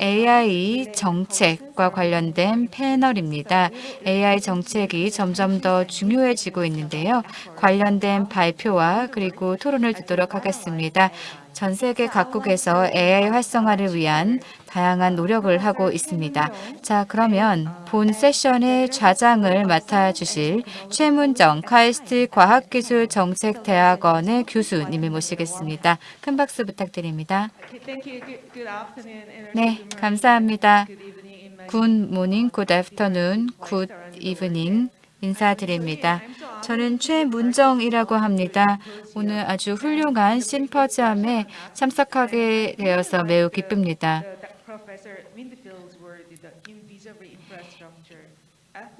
AI 정책과 관련된 패널입니다. AI 정책이 점점 더 중요해지고 있는데요. 관련된 발표와 그리고 토론을 듣도록 하겠습니다. 전 세계 각국에서 AI 활성화를 위한 다양한 노력을 하고 있습니다. 자, 그러면 본 세션의 좌장을 맡아주실 최문정 카이스트 과학기술정책대학원의 교수님을 모시겠습니다. 큰 박수 부탁드립니다. 네, 감사합니다. Good morning, good afternoon, good evening 인사드립니다. 저는 최문정이라고 합니다. 오늘 아주 훌륭한 심포지엄에 참석하게 되어서 매우 기쁩니다.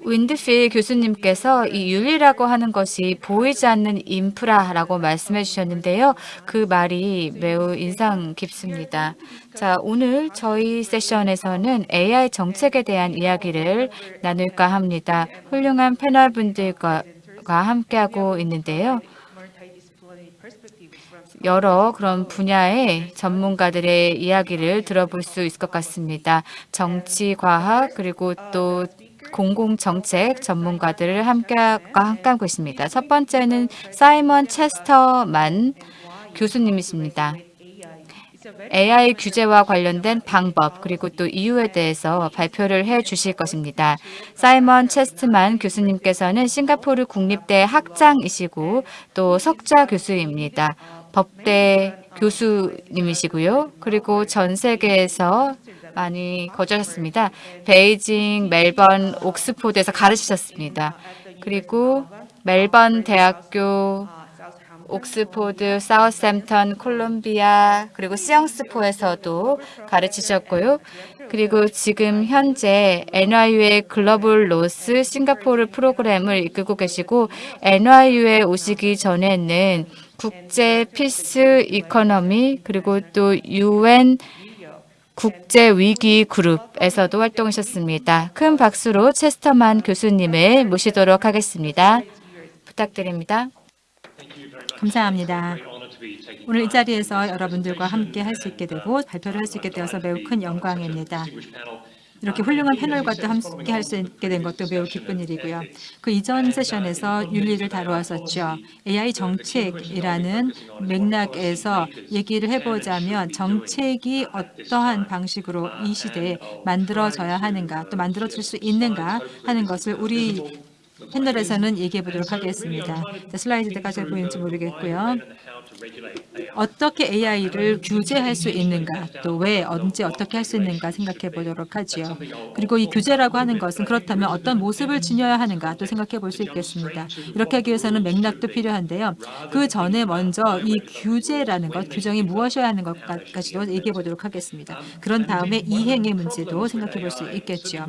윈드필 교수님께서 이 윤리라고 하는 것이 보이지 않는 인프라라고 말씀해 주셨는데요. 그 말이 매우 인상 깊습니다. 자, 오늘 저희 세션에서는 AI 정책에 대한 이야기를 나눌까 합니다. 훌륭한 패널 분들과 함께하고 있는데요. 여러 그런 분야의 전문가들의 이야기를 들어볼 수 있을 것 같습니다. 정치, 과학, 그리고 또 공공정책 전문가들을 함께과 함께하고 있습니다. 첫 번째는 사이먼 체스터만 교수님이십니다. AI 규제와 관련된 방법 그리고 또 이유에 대해서 발표를 해 주실 것입니다. 사이먼 체스트만 교수님께서는 싱가포르 국립대 학장이시고 또 석좌 교수입니다. 법대 교수님이시고요. 그리고 전 세계에서 많이 거주하셨습니다. 베이징, 멜번, 옥스포드에서 가르치셨습니다. 그리고 멜버른 대학교, 옥스포드, 사우샘프턴, 컬럼비아, 그리고 시앙스포에서도 가르치셨고요. 그리고 지금 현재 NYU의 글로벌 Law 싱가포르 프로그램을 이끌고 계시고 NYU에 오시기 전에는 국제 Peace Academy 그리고 또 UN 국제위기 그룹에서도 활동하셨습니다. 큰 박수로 체스터만 교수님을 모시도록 하겠습니다. 부탁드립니다. 감사합니다. 오늘 이 자리에서 여러분들과 함께 할 수 있게 되고 발표를 할 수 있게 되어서 매우 큰 영광입니다. 이렇게 훌륭한 패널과 또 함께 할 수 있게 된 것도 매우 기쁜 일이고요. 그 이전 세션에서 윤리를 다루었었죠. AI 정책이라는 맥락에서 얘기를 해보자면 정책이 어떠한 방식으로 이 시대에 만들어져야 하는가 또 만들어질 수 있는가 하는 것을 우리 패널에서는 얘기해 보도록 하겠습니다. 슬라이드가 잘 보이는지 모르겠고요. 어떻게 AI를 규제할 수 있는가, 또 왜, 언제, 어떻게 할 수 있는가 생각해 보도록 하죠. 그리고 이 규제라고 하는 것은 그렇다면 어떤 모습을 지녀야 하는가 또 생각해 볼 수 있겠습니다. 이렇게 하기 위해서는 맥락도 필요한데요. 그 전에 먼저 이 규제라는 것, 규정이 무엇이어야 하는 것까지도 얘기해 보도록 하겠습니다. 그런 다음에 이행의 문제도 생각해 볼 수 있겠죠.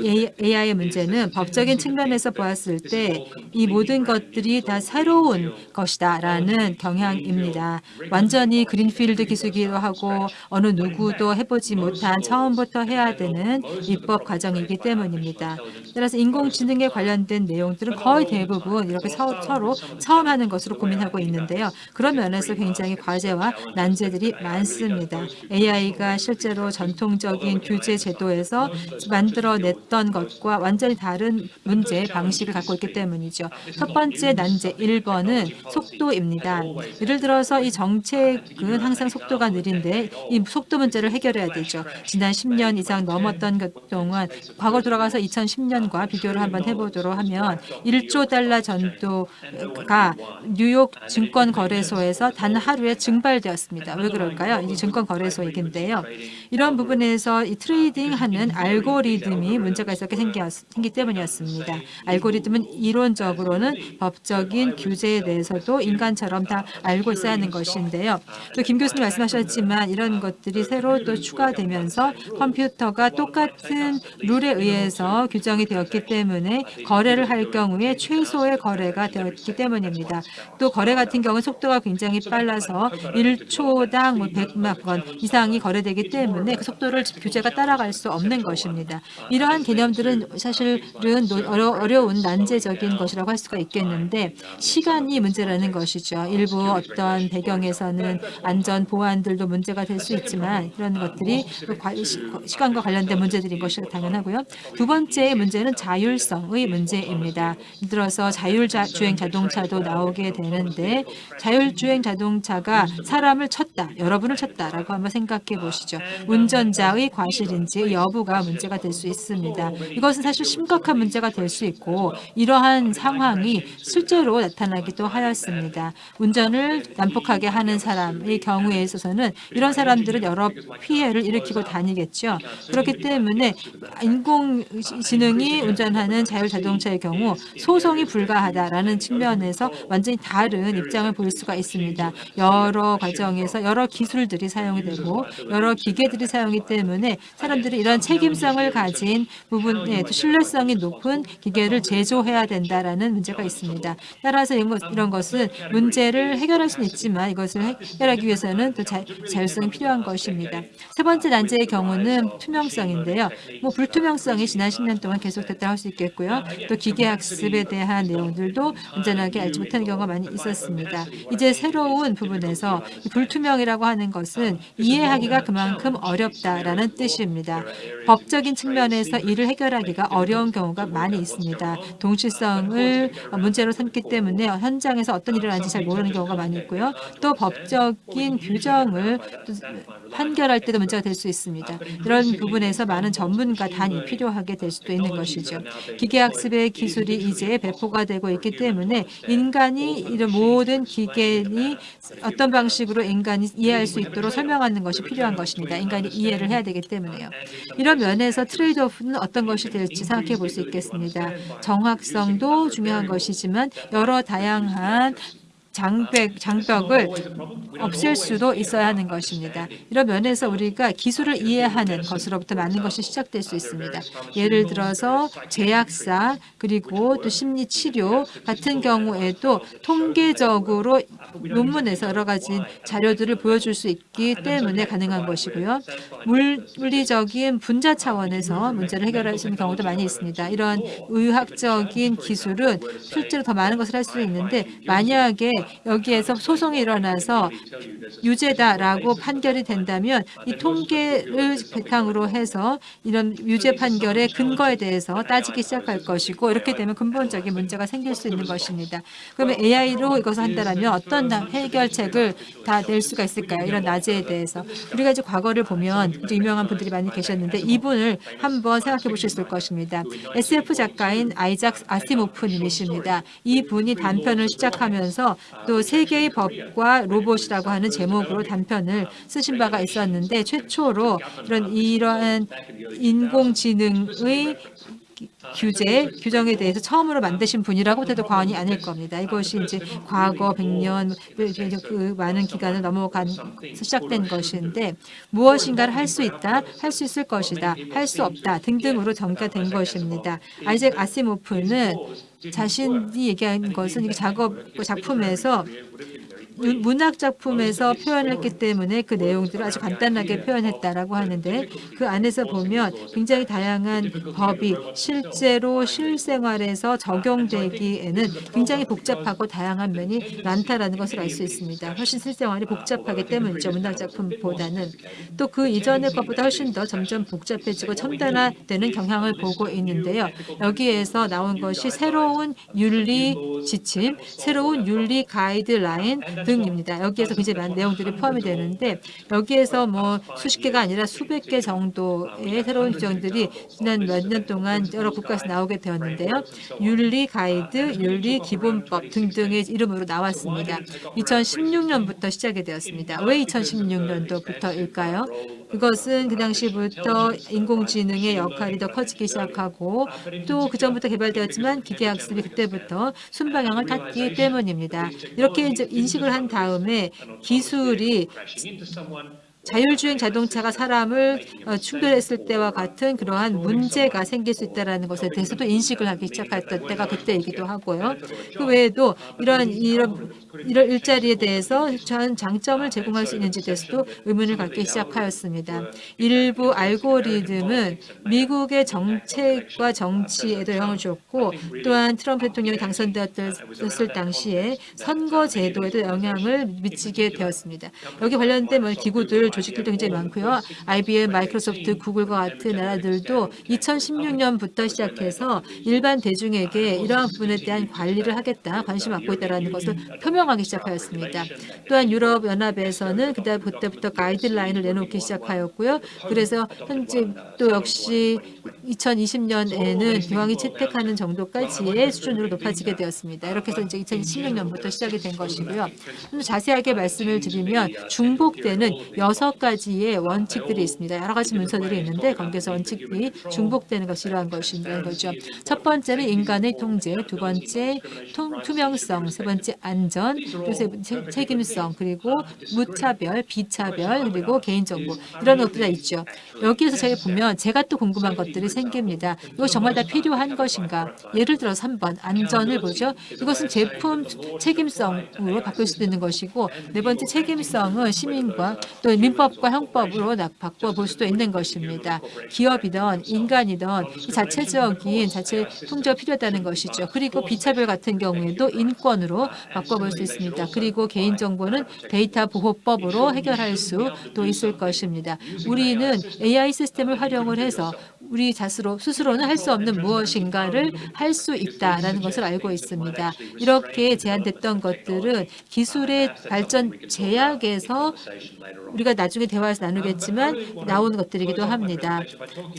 AI의 문제는 법적인 측면에서 보았을 때 이 모든 것들이 다 새로운 것이다 라는 경향입니다. 완전히 그린필드 기술이기도 하고 어느 누구도 해보지 못한 처음부터 해야 되는 입법 과정이기 때문입니다. 따라서 인공지능에 관련된 내용들은 거의 대부분 이렇게 서, 로 처음 하는 것으로 고민하고 있는데요. 그런 면에서 굉장히 과제와 난제들이 많습니다. AI가 실제로 전통적인 규제 제도에서 만들어냈던 것과 완전히 다른 문제 방식 을 갖고 있기 때문이죠. 첫 번째 난제 1번은 속도입니다. 예를 들어서 이 정책은 항상 속도가 느린데 이 속도 문제를 해결해야 되죠. 지난 10년 이상 넘었던 것 동안 과거 돌아가서 2010년과 비교를 한번 해보도록 하면 1조 달러 정도가 뉴욕 증권거래소에서 단 하루에 증발되었습니다. 왜 그럴까요? 이 증권거래소 얘기인데요. 이런 부분에서 이 트레이딩하는 알고리즘이 문제가 있었게 생기 때문이었습니다. 알고리즘 은 이론적으로는 법적인 규제에 대해서도 인간처럼 다 알고 있어야 하는 것인데요. 또 김 교수님 말씀하셨지만 이런 것들이 새로 또 추가되면서 컴퓨터가 똑같은 룰에 의해서 규정이 되었기 때문에 거래를 할 경우에 최소의 거래가 되었기 때문입니다. 또 거래 같은 경우는 속도가 굉장히 빨라서 1초당 뭐 100만 원 이상이 거래되기 때문에 그 속도를 규제가 따라갈 수 없는 것입니다. 이러한 개념들은 사실은 어려운 난제적인 것이라고 할 수가 있겠는데 시간이 문제라는 것이죠. 일부 어떤 배경에서는 안전 보안들도 문제가 될 수 있지만 이런 것들이 그 시간과 관련된 문제들인 것이 당연하고요. 두 번째 문제는 자율성의 문제입니다. 들어서 자율주행 자동차도 나오게 되는데 자율주행 자동차가 사람을 쳤다, 여러분을 쳤다라고 한번 생각해 보시죠. 운전자의 과실인지 여부가 문제가 될 수 있습니다. 이것은 사실 심각한 문제가 될 수 있고 이러한 상황이 실제로 나타나기도 하였습니다. 운전을 난폭하게 하는 사람의 경우에 있어서는 이런 사람들은 여러 피해를 일으키고 다니겠죠. 그렇기 때문에 인공지능이 운전하는 자율자동차의 경우 소송이 불가하다라는 측면에서 완전히 다른 입장을 보일 수가 있습니다. 여러 과정에서 여러 기술들이 사용이 되고 여러 기계들이 사용이 때문에 사람들이 이런 책임성을 가진 부분에 또 신뢰성이 높은 기계를 제 조해야 된다라는 문제가 있습니다. 따라서 이런, 것은 문제를 해결할 수는 있지만 이것을 해결하기 위해서는 또 자, 자율성이 필요한 것입니다. 세 번째 난제의 경우는 투명성인데요. 뭐 불투명성이 지난 10년 동안 계속됐다 할 수 있겠고요. 또 기계학습에 대한 내용들도 온전하게 알지 못하는 경우가 많이 있었습니다. 이제 새로운 부분에서 이 불투명이라고 하는 것은 이해하기가 그만큼 어렵다라는 뜻입니다. 법적인 측면에서 이를 해결하기가 어려운 경우가 많이 있습니다. 동시성을 문제로 삼기 때문에 현장에서 어떤 일을 하는지 잘 모르는 경우가 많이 있고요. 또 법적인 규정을 또 판결할 때도 문제가 될 수 있습니다. 이런 부분에서 많은 전문가 단이 필요하게 될 수도 있는 것이죠. 기계학습의 기술이 이제 배포가 되고 있기 때문에 인간이 이런 모든 기계니 어떤 방식으로 인간이 이해할 수 있도록 설명하는 것이 필요한 것입니다. 인간이 이해를 해야 되기 때문에요. 이런 면에서 트레이드 오프는 어떤 것이 될지 생각해 볼 수 있겠습니다. 정확성도 중요한 것이지만 여러 다양한 장벽, 장벽을 없앨 수도 있어야 하는 것입니다. 이런 면에서 우리가 기술을 이해하는 것으로부터 많은 것이 시작될 수 있습니다. 예를 들어서 제약사 그리고 또 심리치료 같은 경우에도 통계적으로 논문에서 여러 가지 자료들을 보여줄 수 있기 때문에 가능한 것이고요. 물리적인 분자 차원에서 문제를 해결할 수 있는 경우도 많이 있습니다. 이런 의학적인 기술은 실제로 더 많은 것을 할 수 있는데 만약에 여기에서 소송이 일어나서 유죄다라고 판결이 된다면 이 통계를 바탕으로 해서 이런 유죄 판결의 근거에 대해서 따지기 시작할 것이고 이렇게 되면 근본적인 문제가 생길 수 있는 것입니다. 그러면 AI로 이것을 한다면 어떤 해결책을 다 낼 수가 있을까요? 이런 낮에 대해서 우리가 이제 과거를 보면 유명한 분들이 많이 계셨는데 이분을 한번 생각해 보실 수 있을 것입니다. SF 작가인 아이작 아시모프님이십니다. 이분이 단편을 시작하면서 또 세계의 법과 로봇이라고 하는 제목으로 단편을 쓰신 바가 있었는데 최초로 이런 이러한 인공지능의 규제, 규정에 대해서 처음으로 만드신 분이라고 해도 과언이 아닐 겁니다. 이것이 이제 과거 100년 그 많은 기간을 넘어간 시작된 것인데 무엇인가를 할 수 있다, 할 수 있을 것이다, 할 수 없다 등등으로 전개된 것입니다. 아이잭 아시모프는 자신이 얘기한 것은 이 작업 작품에서 문학 작품에서 표현했기 때문에 그 내용들을 아주 간단하게 표현했다라고 하는데 그 안에서 보면 굉장히 다양한 법이 실제로 실생활에서 적용되기에는 굉장히 복잡하고 다양한 면이 많다라는 것을 알 수 있습니다. 훨씬 실생활이 복잡하기 때문이죠. 문학 작품보다는 또 그 이전의 것보다 훨씬 더 점점 복잡해지고 첨단화되는 경향을 보고 있는데요. 여기에서 나온 것이 새로운 윤리 지침, 새로운 윤리 가이드라인 등입니다. 여기에서 굉장히 많은 내용들이 포함이 되는데 여기에서 뭐 수십 개가 아니라 수백 개 정도의 새로운 규정들이 지난 몇 년 동안 여러 국가에서 나오게 되었는데요. 윤리 가이드, 윤리 기본법 등등의 이름으로 나왔습니다. 2016년부터 시작이 되었습니다. 왜 2016년도부터일까요? 그것은 그 당시부터 인공지능의 역할이 더 커지기 시작하고 또 그전부터 개발되었지만 기계학습이 그때부터 순방향을 탔기 때문입니다. 이렇게 인식을 한 다음에 기술이 자율주행 자동차가 사람을 어, 충돌했을 때와 같은 그러한 문제가 생길 수 있다는 것에 대해서도 인식을 하기 시작했던 때가 그때이기도 하고요. 그 외에도 이런 이런 이런 일자리에 대해서 전 장점을 제공할 수 있는지 대해서도 의문을 갖기 시작하였습니다. 일부 알고리즘은 미국의 정책과 정치에도 영향을 줬고 또한 트럼프 대통령이 당선되었을 당시에 선거 제도에도 영향을 미치게 되었습니다. 여기 관련된 뭐 기구들, 조직들도 굉장히 많고요. IBM, 마이크로소프트, 구글과 같은 나라들도 2016년부터 시작해서 일반 대중에게 이러한 부분에 대한 관리를 하겠다, 관심 을 갖고 있다는 것을 표명하기 시작하였습니다. 또한 유럽 연합에서는 그때 그때부터 가이드라인을 내놓기 시작하였고요. 그래서 현재 또 역시 2020년에는 기왕이 채택하는 정도까지의 수준으로 높아지게 되었습니다. 이렇게 해서 이제 2016년부터 시작이 된 것이고요. 좀 자세하게 말씀을 드리면 중복되는 여섯 가지의 원칙들이 있습니다. 여러 가지 문서들이 있는데 거기에서 원칙이 중복되는 것이 이러한 것인 거죠. 첫 번째는 인간의 통제, 두 번째 통, 투명성, 세 번째 안전, 세 번째 책임성, 그리고 무차별, 비차별, 그리고 개인정보 이런 것들이 다 있죠. 여기에서 제가 보면 제가 또 궁금한 것들이 생깁니다. 이거 정말 다 필요한 것인가? 예를 들어서 3번 안전을 보죠. 이것은 제품 책임성으로 바꿀 수도 있는 것이고 네 번째 책임성은 시민과 또 민법과 형법으로 나- 바꿔볼 수도 있는 것입니다. 기업이든 인간이든 이 자체적인 자체 통제가 필요하다는 것이죠. 그리고 비차별 같은 경우에도 인권으로 바꿔볼 수 있습니다. 그리고 개인정보는 데이터 보호법으로 해결할 수도 있을 것입니다. 우리는 AI 시스템을 활용을 해서 우리 자스로 스스로는 할 수 없는 무엇인가를 할 수 있다라는 것을 알고 있습니다. 이렇게 제한됐던 것들은 기술의 발전 제약에서 우리가 나중에 대화에서 나누겠지만 나오는 것들이기도 합니다.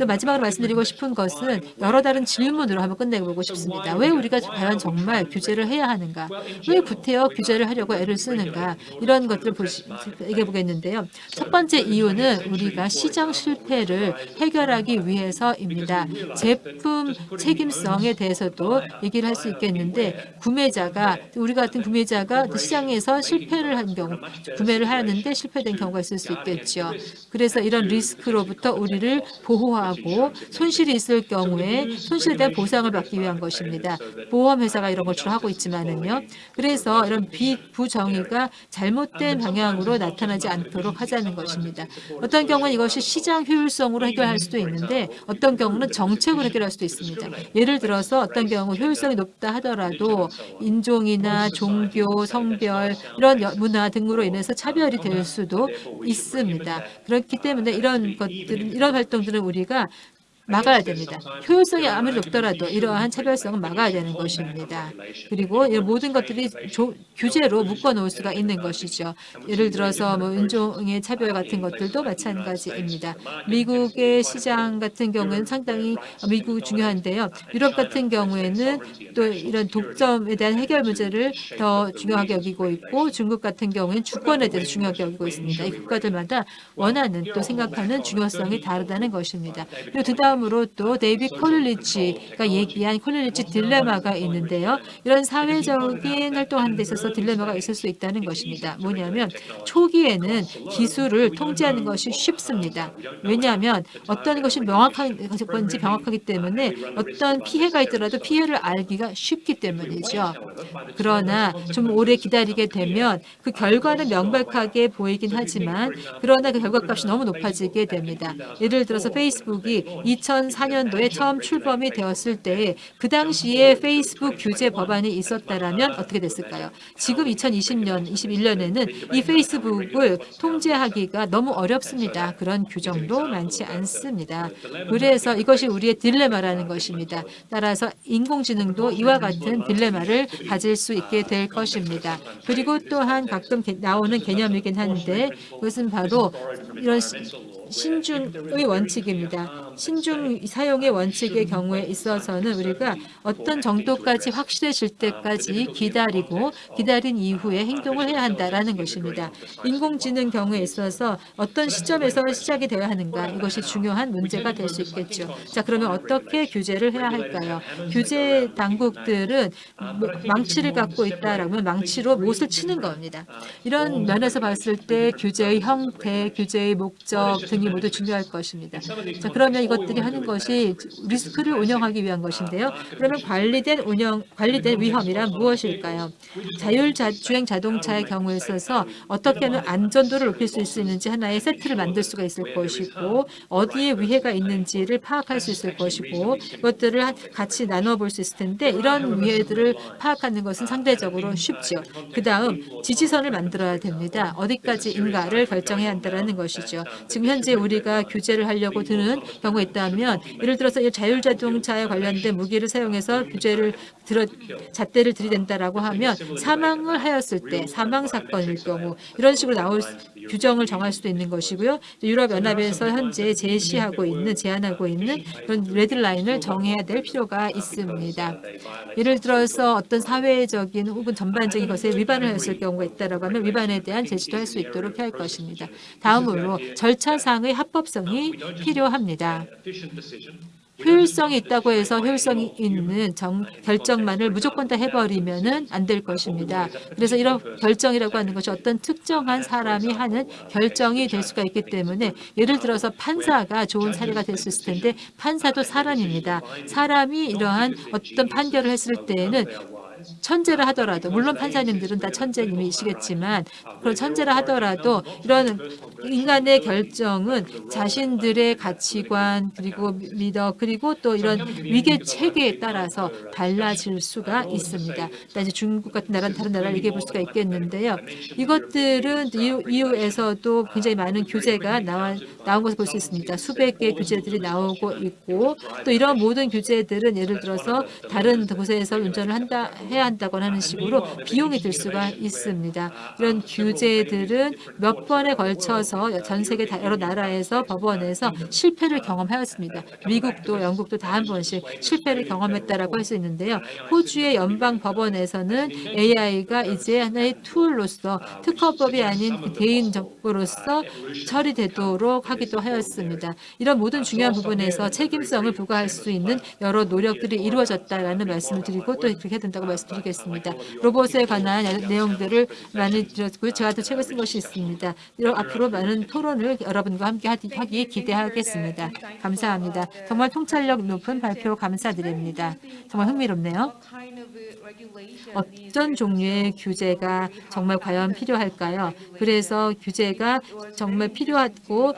마지막으로 말씀드리고 싶은 것은 여러 다른 질문으로 한번 끝내보고 싶습니다. 왜 우리가 과연 정말 규제를 해야 하는가? 왜 구태여 규제를 하려고 애를 쓰는가? 이런 것들을 얘기해 보겠는데요. 첫 번째 이유는 우리가 시장 실패를 해결하기 위해서 입니다. 제품 책임성에 대해서도 얘기를 할 수 있겠는데 구매자가 우리 같은 구매자가 시장에서 실패를 한 경우 구매를 하는데 실패된 경우가 있을 수 있겠죠. 그래서 이런 리스크로부터 우리를 보호하고 손실이 있을 경우에 손실에 대한 보상을 받기 위한 것입니다. 보험회사가 이런 걸 주로 하고 있지만은요. 그래서 이런 비부정의가 잘못된 방향으로 나타나지 않도록 하자는 것입니다. 어떤 경우는 이것이 시장 효율성으로 해결할 수도 있는데 어떤 경우는 정책으로 해결할 수도 있습니다. 예를 들어서 어떤 경우 효율성이 높다 하더라도 인종이나 종교, 성별 이런 여- 문화 등으로 인해서 차별이 될 수도 있습니다. 그렇기 때문에 이런 것들은 이런 활동들은 우리가 막아야 됩니다. 효율성이 아무리 높더라도 이러한 차별성은 막아야 되는 것입니다. 그리고 이 모든 것들이 조- 규제로 묶어놓을 수가 있는 것이죠. 예를 들어서 뭐 인종의 차별 같은 것들도 마찬가지입니다. 미국의 시장 같은 경우는 상당히 미국 중요한데요. 유럽 같은 경우에는 또 이런 독점에 대한 해결 문제를 더 중요하게 여기고 있고 중국 같은 경우에는 주권에 대해서 중요하게 여기고 있습니다. 이 국가들마다 원하는 또 생각하는 중요성이 다르다는 것입니다. 그리고 그 다음으로 또 데이비드 콜링리지가 얘기한 콜링리지 딜레마가 있는데요. 이런 사회적인 활동하는 데 있어서 딜레마가 있을 수 있다는 것입니다. 뭐냐면 초기에는 기술을 통제하는 것이 쉽습니다. 왜냐하면 어떤 것이 명확한 건지 명확하기 때문에 어떤 피해가 있더라도 피해를 알기가 쉽기 때문이죠. 그러나 좀 오래 기다리게 되면 그 결과는 명백하게 보이긴 하지만 그러나 그 결과값이 너무 높아지게 됩니다. 예를 들어서 페이스북이 2004년도에 처음 출범이 되었을 때 그 당시에 페이스북 규제 법안이 있었다라면 어떻게 됐을까요? 지금 2020년, 21년에는 이 페이스북을 통제하기가 너무 어렵습니다. 그런 규정도 많지 않습니다. 그래서 이것이 우리의 딜레마라는 것입니다. 따라서 인공지능도 이와 같은 딜레마를 가질 수 있게 될 것입니다. 그리고 또한 가끔 개- 나오는 개념이긴 한데 그것은 바로 이런 시- 신중의 원칙입니다. 신중 사용의 원칙의 경우에 있어서는 우리가 어떤 정도까지 확실해질 때까지 기다리고 기다린 이후에 행동을 해야 한다라는 것입니다. 인공지능 경우에 있어서 어떤 시점에서 시작이 되어야 하는가 이것이 중요한 문제가 될 수 있겠죠. 자 그러면 어떻게 규제를 해야 할까요? 규제 당국들은 뭐 망치를 갖고 있다라면 망치로 못을 치는 겁니다. 이런 면에서 봤을 때 규제의 형태, 규제의 목적 등이 모두 중요할 것입니다. 자 그러면 이것들이 하는 것이 리스크를 운영하기 위한 것인데요. 그러면 관리된 운영, 관리된 위험이란 무엇일까요? 자율주행 자동차의 경우에 있어서 어떻게 하면 안전도를 높일 수 있는지 하나의 세트를 만들 수가 있을 것이고 어디에 위해가 있는지를 파악할 수 있을 것이고 이것들을 한- 같이 나눠 볼 수 있을 텐데 이런 위해들을 파악하는 것은 상대적으로 쉽죠. 그 다음 지지선을 만들어야 됩니다. 어디까지인가를 결정해야 한다는 것이죠. 지금 현재 우리가 규제를 하려고 드는 경우가 있다면 예를 들어서 이 자율자동차에 관련된 무기를 사용해서 규제를 들어 잣대를 들이댄다라고 하면 사망을 하였을 때 사망 사건일 경우 이런 식으로 나올 수- 규정을 정할 수도 있는 것이고요. 유럽 연합에서 현재 제시하고 있는 제안하고 있는 그런 레드라인을 정해야 될 필요가 있습니다. 예를 들어서 어떤 사회적인 혹은 전반적인 것에 위반을 했을 경우가 있다라고 하면 위반에 대한 제시도 할 수 있도록 할 것입니다. 다음으로 절차 상의 합법성이 필요합니다. 효율성이 있다고 해서 효율성이 있는 정, 결정만을 무조건 다 해버리면은 안될 것입니다. 그래서 이런 결정이라고 하는 것이 어떤 특정한 사람이 하는 결정이 될 수가 있기 때문에 예를 들어서 판사가 좋은 사례가 될 수 있을 텐데 판사도 사람입니다. 사람이 이러한 어떤 판결을 했을 때에는 천재라 하더라도 물론 판사님들은 다 천재님이시겠지만 그런 천재라 하더라도 이런 인간의 결정은 자신들의 가치관 그리고 미더 그리고 또 이런 위계 체계에 따라서 달라질 수가 있습니다. 이제 중국 같은 나라는 다른 나라를 얘기해 볼 수가 있겠는데요. 이것들은 EU, EU에서도 굉장히 많은 규제가 나와, 나온 것을 볼 수 있습니다. 수백 개의 규제들이 나오고 있고 또 이런 모든 규제들은 예를 들어서 다른 곳에서 운전을 한다 해야 한다거나 하는 식으로 비용이 들 수가 있습니다. 이런 규제들은 몇 번에 걸쳐서 전 세계 다- 여러 나라에서 법원에서 실패를 경험하였습니다. 미국도 영국도 다 한 번씩 실패를 경험했다라고 할 수 있는데요. 호주의 연방 법원에서는 AI가 이제 하나의 툴로서 특허법이 아닌 그 개인적으로서 처리되도록 하기도 하였습니다. 이런 모든 중요한 부분에서 책임성을 부과할 수 있는 여러 노력들이 이루어졌다라는 말씀을 드리고 또 그렇게 된다고 말씀 드리겠습니다. 로봇에 관한 내용들을 많이 드렸고요. 제가 또 책을 쓴 것이 있습니다. 앞으로 많은 토론을 여러분과 함께 하기 기대하겠습니다. 감사합니다. 정말 통찰력 높은 발표 감사드립니다. 정말 흥미롭네요. 어떤 종류의 규제가 정말 과연 필요할까요? 그래서 규제가 정말 필요하고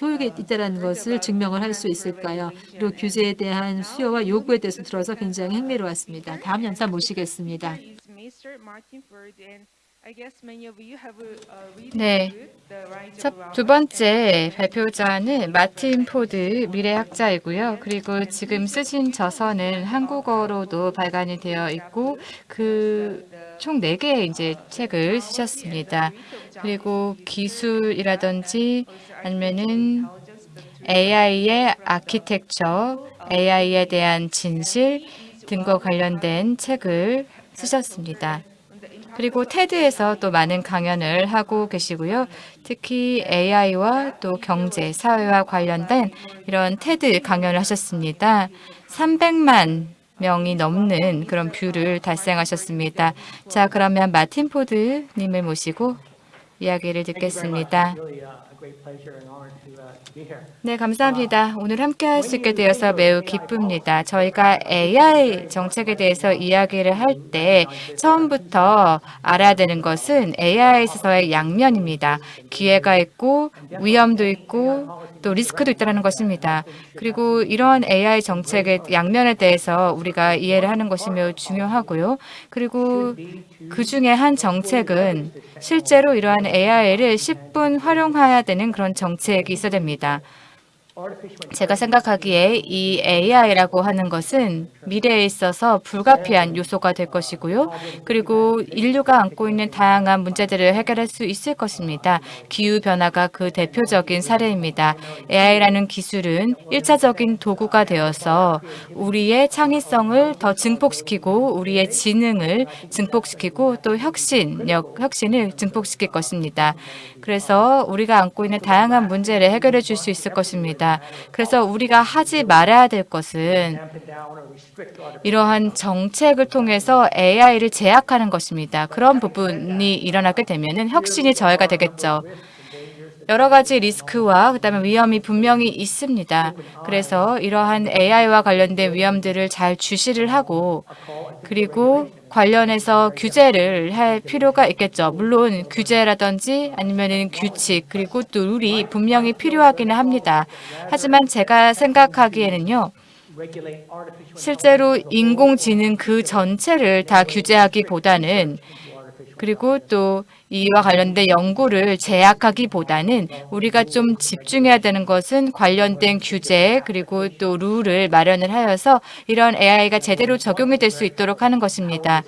효력이 있다는 것을 증명을 할 수 있을까요? 그리고 규제에 대한 수요와 요구에 대해서 들어서 굉장히 흥미로웠습니다. 다음 연사 모시겠습니다. 네. 첫, 두 번째 발표자는 마틴 포드 미래학자이고요. 그리고 지금 쓰신 저서는 한국어로도 발간이 되어 있고 그총 네개의 이제 책을 쓰셨습니다. 그리고 기술이라든지 아니면은 AI의 아키텍처, AI에 대한 진실 등과 관련된 책을 쓰셨습니다. 그리고 TED에서 또 많은 강연을 하고 계시고요. 특히 AI와 또 경제, 사회와 관련된 이런 테드 강연을 하셨습니다. 300만 명이 넘는 그런 view를 달성하셨습니다. 자, 그러면 마틴 포드 님을 모시고 이야기를 듣겠습니다. 네, 감사합니다. 오늘 함께 할 수 있게 되어서 매우 기쁩니다. 저희가 AI 정책에 대해서 이야기를 할 때 처음부터 알아야 되는 것은 AI에 있어서의 양면입니다. 기회가 있고 위험도 있고 또 리스크도 있다는 것입니다. 그리고 이러한 AI 정책의 양면에 대해서 우리가 이해를 하는 것이 매우 중요하고요. 그리고 그 중에 한 정책은 실제로 이러한 AI를 10분 활용해야 되는 그런 정책이 있어야 됩니다. 제가 생각하기에 이 AI라고 하는 것은 미래에 있어서 불가피한 요소가 될 것이고요. 그리고 인류가 안고 있는 다양한 문제들을 해결할 수 있을 것입니다. 기후변화가 그 대표적인 사례입니다. AI라는 기술은 일차적인 도구가 되어서 우리의 창의성을 더 증폭시키고 우리의 지능을 증폭시키고 또 혁신력, 혁신을 증폭시킬 것입니다. 그래서 우리가 안고 있는 다양한 문제를 해결해 줄 수 있을 것입니다. 그래서 우리가 하지 말아야 될 것은 이러한 정책을 통해서 AI를 제약하는 것입니다. 그런 부분이 일어나게 되면 혁신이 저해가 되겠죠. 여러 가지 리스크와 그다음에 위험이 분명히 있습니다. 그래서 이러한 AI와 관련된 위험들을 잘 주시를 하고 그리고 관련해서 규제를 할 필요가 있겠죠. 물론 규제라든지 아니면은 규칙 그리고 또 룰이 분명히 필요하기는 합니다. 하지만 제가 생각하기에는요. 실제로 인공지능 그 전체를 다 규제하기보다는 그리고 또 이와 관련된 연구를 제약하기보다는 우리가 좀 집중해야 되는 것은 관련된 규제 그리고 또 룰을 마련을 하여서 이런 AI가 제대로 적용이 될 수 있도록 하는 것입니다.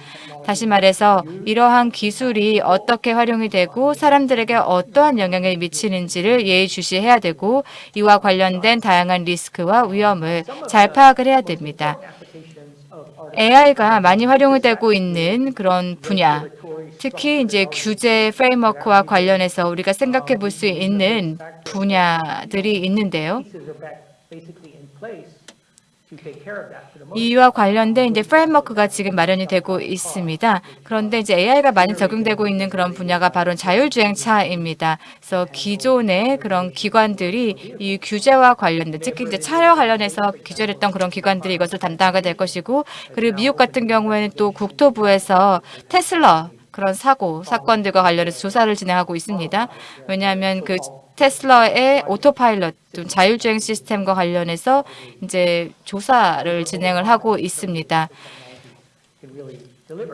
다시 말해서 이러한 기술이 어떻게 활용이 되고 사람들에게 어떠한 영향을 미치는지를 예의주시해야 되고 이와 관련된 다양한 리스크와 위험을 잘 파악을 해야 됩니다. AI가 많이 활용이 되고 있는 그런 분야, 특히 이제 규제 프레임워크와 관련해서 우리가 생각해 볼 수 있는 분야들이 있는데요. 이와 관련된 이제 프레임워크가 지금 마련이 되고 있습니다. 그런데 이제 AI가 많이 적용되고 있는 그런 분야가 바로 자율주행차입니다. 그래서 기존의 그런 기관들이 이 규제와 관련된 특히 이제 차량 관련해서 규제를 했던 그런 기관들이 이것을 담당하게 될 것이고 그리고 미국 같은 경우에는 또 국토부에서 테슬라 그런 사고 사건들과 관련해서 조사를 진행하고 있습니다. 왜냐하면 그 테슬라의 오토파일럿 자율주행 시스템과 관련해서 이제 조사를 진행을 하고 있습니다.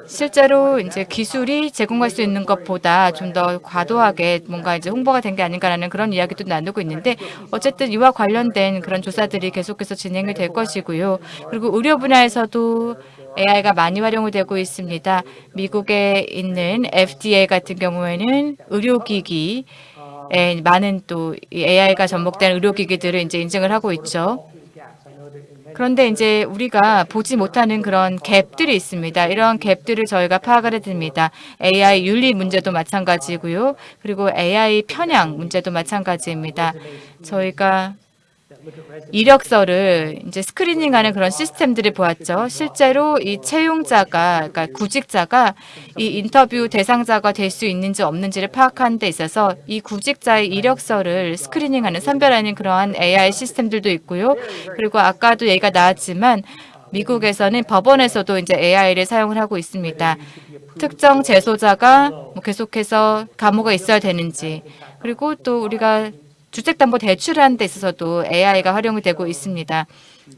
실제로 이제 기술이 제공할 수 있는 것보다 좀 더 과도하게 뭔가 이제 홍보가 된 게 아닌가라는 그런 이야기도 나누고 있는데 어쨌든 이와 관련된 그런 조사들이 계속해서 진행이 될 것이고요. 그리고 의료 분야에서도 AI가 많이 활용이 되고 있습니다. 미국에 있는 FDA 같은 경우에는 의료기기 에 많은 또 AI가 접목된 의료기기들을 이제 인증을 하고 있죠. 그런데 이제 우리가 보지 못하는 그런 갭들이 있습니다. 이런 갭들을 저희가 파악을 해듭니다. AI 윤리 문제도 마찬가지고요. 그리고 AI 편향 문제도 마찬가지입니다. 저희가 이력서를 이제 스크리닝하는 그런 시스템들을 보았죠. 실제로 이 채용자가, 그러니까 구직자가 이 인터뷰 대상자가 될 수 있는지 없는지를 파악하는 데 있어서 이 구직자의 이력서를 스크리닝하는 선별하는 그러한 AI 시스템들도 있고요. 그리고 아까도 얘기가 나왔지만 미국에서는 법원에서도 이제 AI를 사용을 하고 있습니다. 특정 재소자가 뭐 계속해서 감옥에 있어야 되는지 그리고 또 우리가 주택담보 대출하는 데 있어서도 AI가 활용이 되고 있습니다.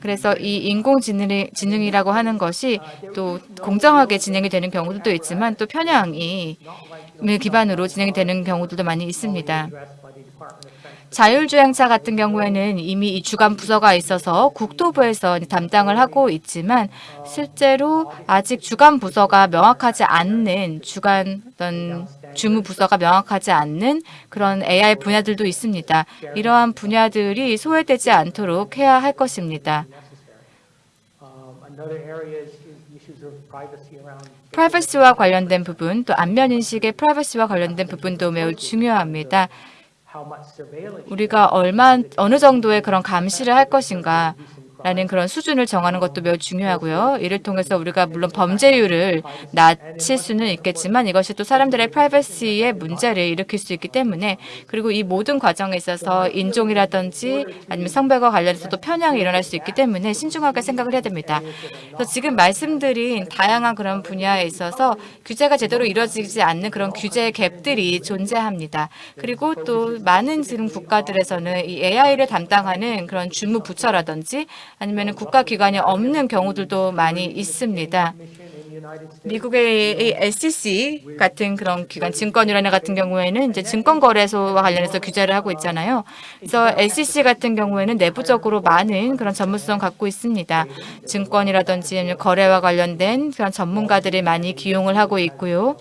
그래서 이 인공지능이라고 하는 것이 또 공정하게 진행이 되는 경우도 있지만 또 편향이 기반으로 진행이 되는 경우들도 많이 있습니다. 자율주행차 같은 경우에는 이미 이 주간 부서가 있어서 국토부에서 담당을 하고 있지만 실제로 아직 주간 부서가 명확하지 않는 주간 어떤 주무 부서가 명확하지 않는 그런 AI 분야들도 있습니다. 이러한 분야들이 소외되지 않도록 해야 할 것입니다. 프라이버시와 관련된 부분, 또 안면 인식의 프라이버시와 관련된 부분도 매우 중요합니다. 우리가 얼마 어느 정도의 그런 감시를 할 것인가 라는 그런 수준을 정하는 것도 매우 중요하고요. 이를 통해서 우리가 물론 범죄율을 낮출 수는 있겠지만 이것이 또 사람들의 프라이버시에 문제를 일으킬 수 있기 때문에 그리고 이 모든 과정에 있어서 인종이라든지 아니면 성별과 관련해서도 편향이 일어날 수 있기 때문에 신중하게 생각을 해야 됩니다. 그래서 지금 말씀드린 다양한 그런 분야에 있어서 규제가 제대로 이루어지지 않는 그런 규제 갭들이 존재합니다. 그리고 또 많은 지금 국가들에서는 이 AI를 담당하는 그런 주무 부처라든지 아니면 국가기관이 없는 경우들도 많이 있습니다. 미국의 SEC 같은 그런 기관, 증권위원회 같은 경우에는 이제 증권거래소와 관련해서 규제를 하고 있잖아요. 그래서 SEC 같은 경우에는 내부적으로 많은 그런 전문성 갖고 있습니다. 증권이라든지 거래와 관련된 그런 전문가들이 많이 기용을 하고 있고요.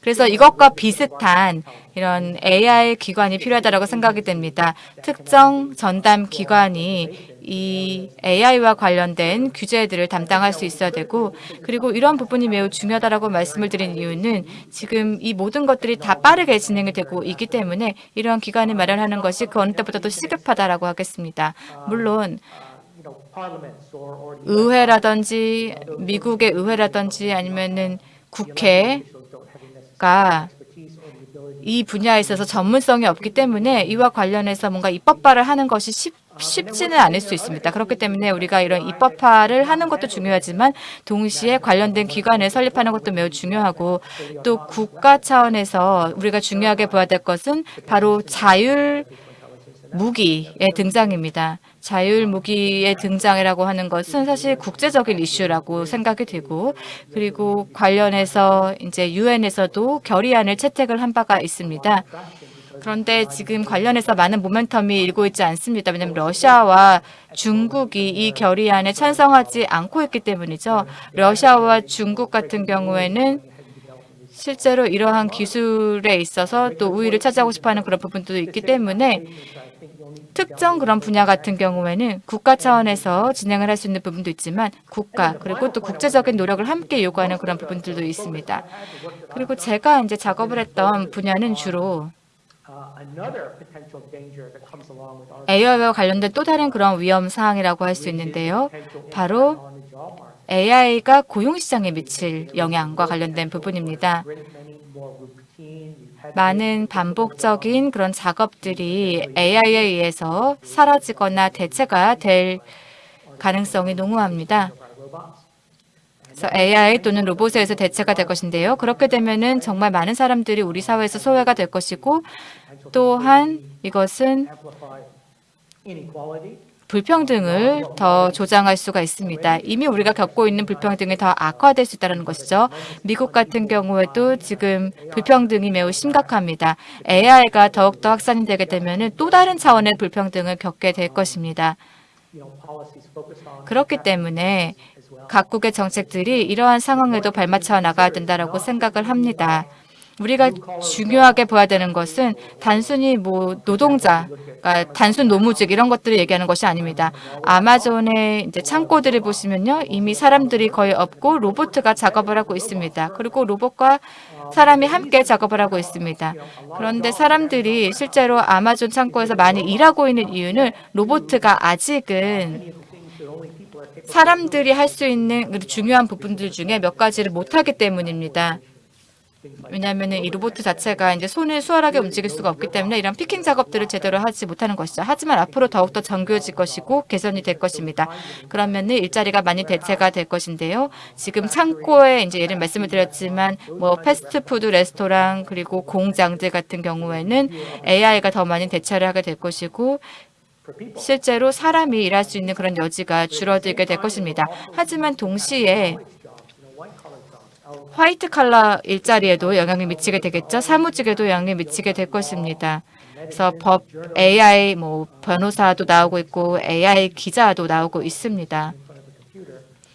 그래서 이것과 비슷한 이런 AI 기관이 필요하다고 생각이 됩니다. 특정 전담 기관이 이 AI와 관련된 규제들을 담당할 수 있어야 되고 그리고 이런 부분이 매우 중요하다고 말씀을 드린 이유는 지금 이 모든 것들이 다 빠르게 진행이 되고 있기 때문에 이러한 기관을 마련하는 것이 그 어느 때보다도 시급하다라고 하겠습니다. 물론 의회라든지 미국의 의회라든지 아니면은 국회가 이 분야에 있어서 전문성이 없기 때문에 이와 관련해서 뭔가 입법화를 하는 것이 쉽, 쉽지는 않을 수 있습니다. 그렇기 때문에 우리가 이런 입법화를 하는 것도 중요하지만 동시에 관련된 기관을 설립하는 것도 매우 중요하고 또 국가 차원에서 우리가 중요하게 봐야 될 것은 바로 자율 무기의 등장입니다. 자율 무기의 등장이라고 하는 것은 사실 국제적인 이슈라고 생각이 되고 그리고 관련해서 이제 유엔에서도 결의안을 채택을 한 바가 있습니다. 그런데 지금 관련해서 많은 모멘텀이 일고 있지 않습니다. 왜냐하면 러시아와 중국이 이 결의안에 찬성하지 않고 있기 때문이죠. 러시아와 중국 같은 경우에는 실제로 이러한 기술에 있어서 또 우위를 차지하고 싶어하는 그런 부분도 있기 때문에 특정 그런 분야 같은 경우에는 국가 차원에서 진행을 할 수 있는 부분도 있지만 국가 그리고 또 국제적인 노력을 함께 요구하는 그런 부분들도 있습니다. 그리고 제가 이제 작업을 했던 분야는 주로 AI와 관련된 또 다른 그런 위험 사항이라고 할 수 있는데요. 바로 AI가 고용시장에 미칠 영향과 관련된 부분입니다. 많은 반복적인 그런 작업들이 AI에 의해서 사라지거나 대체가 될 가능성이 농후합니다. 그래서 AI 또는 로봇에 의해서 대체가 될 것인데요. 그렇게 되면은 정말 많은 사람들이 우리 사회에서 소외가 될 것이고 또한 이것은 불평등을 더 조장할 수가 있습니다. 이미 우리가 겪고 있는 불평등이 더 악화될 수 있다는 것이죠. 미국 같은 경우에도 지금 불평등이 매우 심각합니다. AI가 더욱더 확산이 되게 되면 또 다른 차원의 불평등을 겪게 될 것입니다. 그렇기 때문에 각국의 정책들이 이러한 상황에도 발맞춰 나가야 된다고 생각을 합니다. 우리가 중요하게 봐야 되는 것은 단순히 뭐 노동자, 그러니까 단순 노무직 이런 것들을 얘기하는 것이 아닙니다. 아마존의 이제 창고들을 보시면요, 이미 사람들이 거의 없고 로봇가 작업을 하고 있습니다. 그리고 로봇과 사람이 함께 작업을 하고 있습니다. 그런데 사람들이 실제로 아마존 창고에서 많이 일하고 있는 이유는 로봇가 아직은 사람들이 할 수 있는 중요한 부분들 중에 몇 가지를 못하기 때문입니다. 왜냐하면 이 로봇 자체가 이제 손을 수월하게 움직일 수가 없기 때문에 이런 피킹 작업들을 제대로 하지 못하는 것이죠. 하지만 앞으로 더욱더 정교해질 것이고 개선이 될 것입니다. 그러면 일자리가 많이 대체가 될 것인데요. 지금 창고에 이제 예를 말씀을 드렸지만 뭐 패스트푸드 레스토랑 그리고 공장들 같은 경우에는 AI가 더 많이 대체를 하게 될 것이고 실제로 사람이 일할 수 있는 그런 여지가 줄어들게 될 것입니다. 하지만 동시에 화이트 칼라 일자리에도 영향을 미치게 되겠죠. 사무직에도 영향을 미치게 될 것입니다. 그래서 법, AI 뭐 변호사도 나오고 있고 AI 기자도 나오고 있습니다.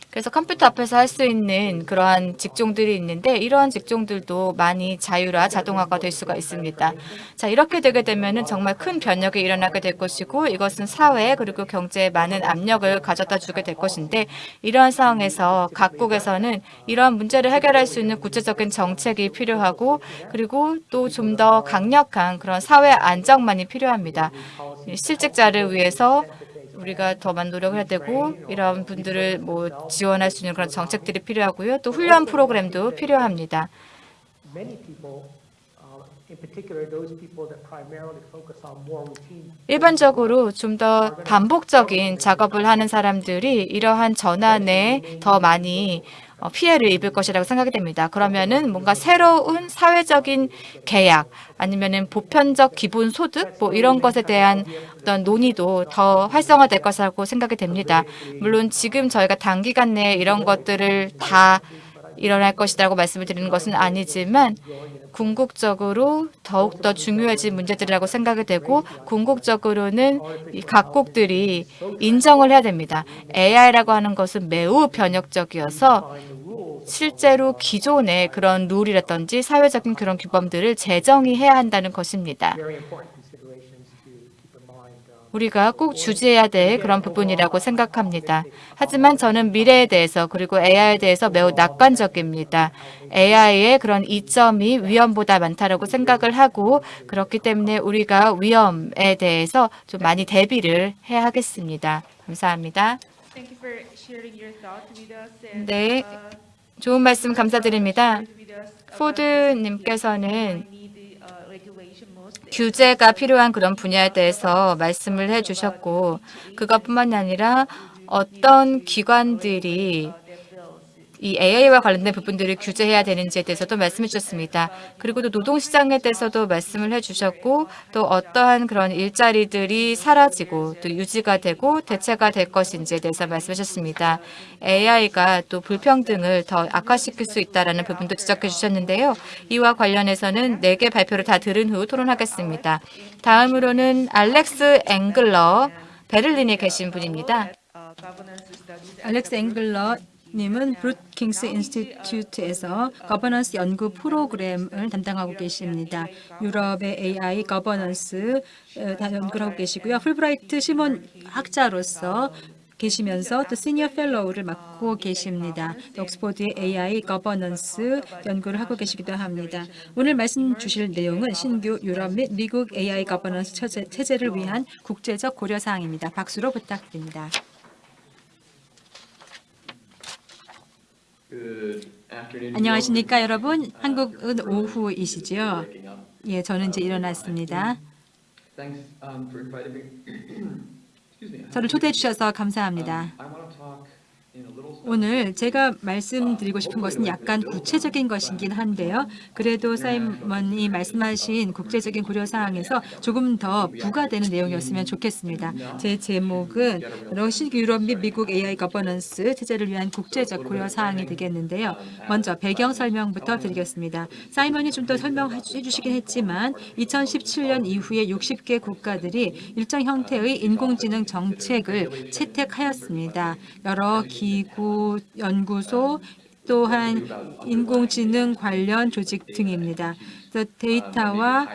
그래서 컴퓨터 앞에서 할 수 있는 그러한 직종들이 있는데 이러한 직종들도 많이 자율화, 자동화가 될 수가 있습니다. 자 이렇게 되게 되면 정말 큰 변혁이 일어나게 될 것이고 이것은 사회 그리고 경제에 많은 압력을 가져다 주게 될 것인데 이러한 상황에서 각국에서는 이러한 문제를 해결할 수 있는 구체적인 정책이 필요하고 그리고 또 좀 더 강력한 그런 사회 안정만이 필요합니다. 실직자를 위해서 우리가 더 많은 노력을 해야 되고 이런 분들을 뭐 지원할 수 있는 그런 정책들이 필요하고요. 또 훈련 프로그램도 필요합니다. routine 일반적으로 좀 더 반복적인 작업을 하는 사람들이 이러한 전환에 더 많이 어, 피해를 입을 것이라고 생각이 됩니다. 그러면은 뭔가 새로운 사회적인 계약 아니면은 보편적 기본 소득 뭐 이런 것에 대한 어떤 논의도 더 활성화될 것이라고 생각이 됩니다. 물론 지금 저희가 단기간 내에 이런 것들을 다 일어날 것이라고 말씀을 드리는 것은 아니지만 궁극적으로 더욱더 중요해진 문제들이라고 생각이 되고 궁극적으로는 이 각국들이 인정을 해야 됩니다. AI라고 하는 것은 매우 변혁적이어서 실제로 기존의 그런 룰이라든지 사회적인 그런 규범들을 재정의해야 한다는 것입니다. 우리가 꼭 주지해야 될 그런 부분이라고 생각합니다. 하지만 저는 미래에 대해서 그리고 AI에 대해서 매우 낙관적입니다. AI의 그런 이점이 위험보다 많다라고 생각을 하고 그렇기 때문에 우리가 위험에 대해서 좀 많이 대비를 해야 하겠습니다. 감사합니다. 네, uh, 좋은 말씀 감사드립니다. 포드님께서는 규제가 필요한 그런 분야에 대해서 말씀을 해주셨고 그것뿐만이 아니라 어떤 기관들이 이 AI와 관련된 부분들을 규제해야 되는지에 대해서도 말씀해 주셨습니다. 그리고 또 노동시장에 대해서도 말씀을 해주셨고 또 어떠한 그런 일자리들이 사라지고 또 유지가 되고 대체가 될 것인지에 대해서 말씀해 주셨습니다. AI가 또 불평등을 더 악화시킬 수 있다는 부분도 지적해 주셨는데요. 이와 관련해서는 네개 발표를 다 들은 후 토론하겠습니다. 다음으로는 알렉스 앵글러 베를린에 계신 분입니다. 알렉스 앵글러 님은 Brookings Institute에서 거버넌스 연구 프로그램을 담당하고 계십니다. 유럽의 AI 거버넌스 어, 다 연구를 하고 계시고요. 풀브라이트 슈만 학자로서 계시면서 또 senior fellow를 맡고 계십니다. 옥스포드의 AI 거버넌스 연구를 하고 계시기도 합니다. 오늘 말씀 주실 내용은 신규 유럽 및 미국 AI 거버넌스 체제- 체제를 위한 국제적 고려 사항입니다. 박수로 부탁드립니다. 안녕하십니까 여러분. 한국은 오후이시죠? 예, 저는 이제 일어났습니다. Thanks um. 저를 초대해 주셔서 감사합니다. 오늘 제가 말씀드리고 싶은 것은 약간 구체적인 것이긴 한데요. 그래도 사이먼이 말씀하신 국제적인 고려 사항에서 조금 더 부가되는 내용이었으면 좋겠습니다. 제 제목은 러시 유럽 및 미국 AI 거버넌스 체제를 위한 국제적 고려 사항이 되겠는데요. 먼저 배경 설명부터 드리겠습니다. 사이먼이 좀 더 설명해 주시긴 했지만 2017년 이후에 60개 국가들이 일정 형태의 인공지능 정책을 채택하였습니다. 여러 기 구, 연구소, 또한 인공지능 관련 조직 등입니다. 그래서 데이터와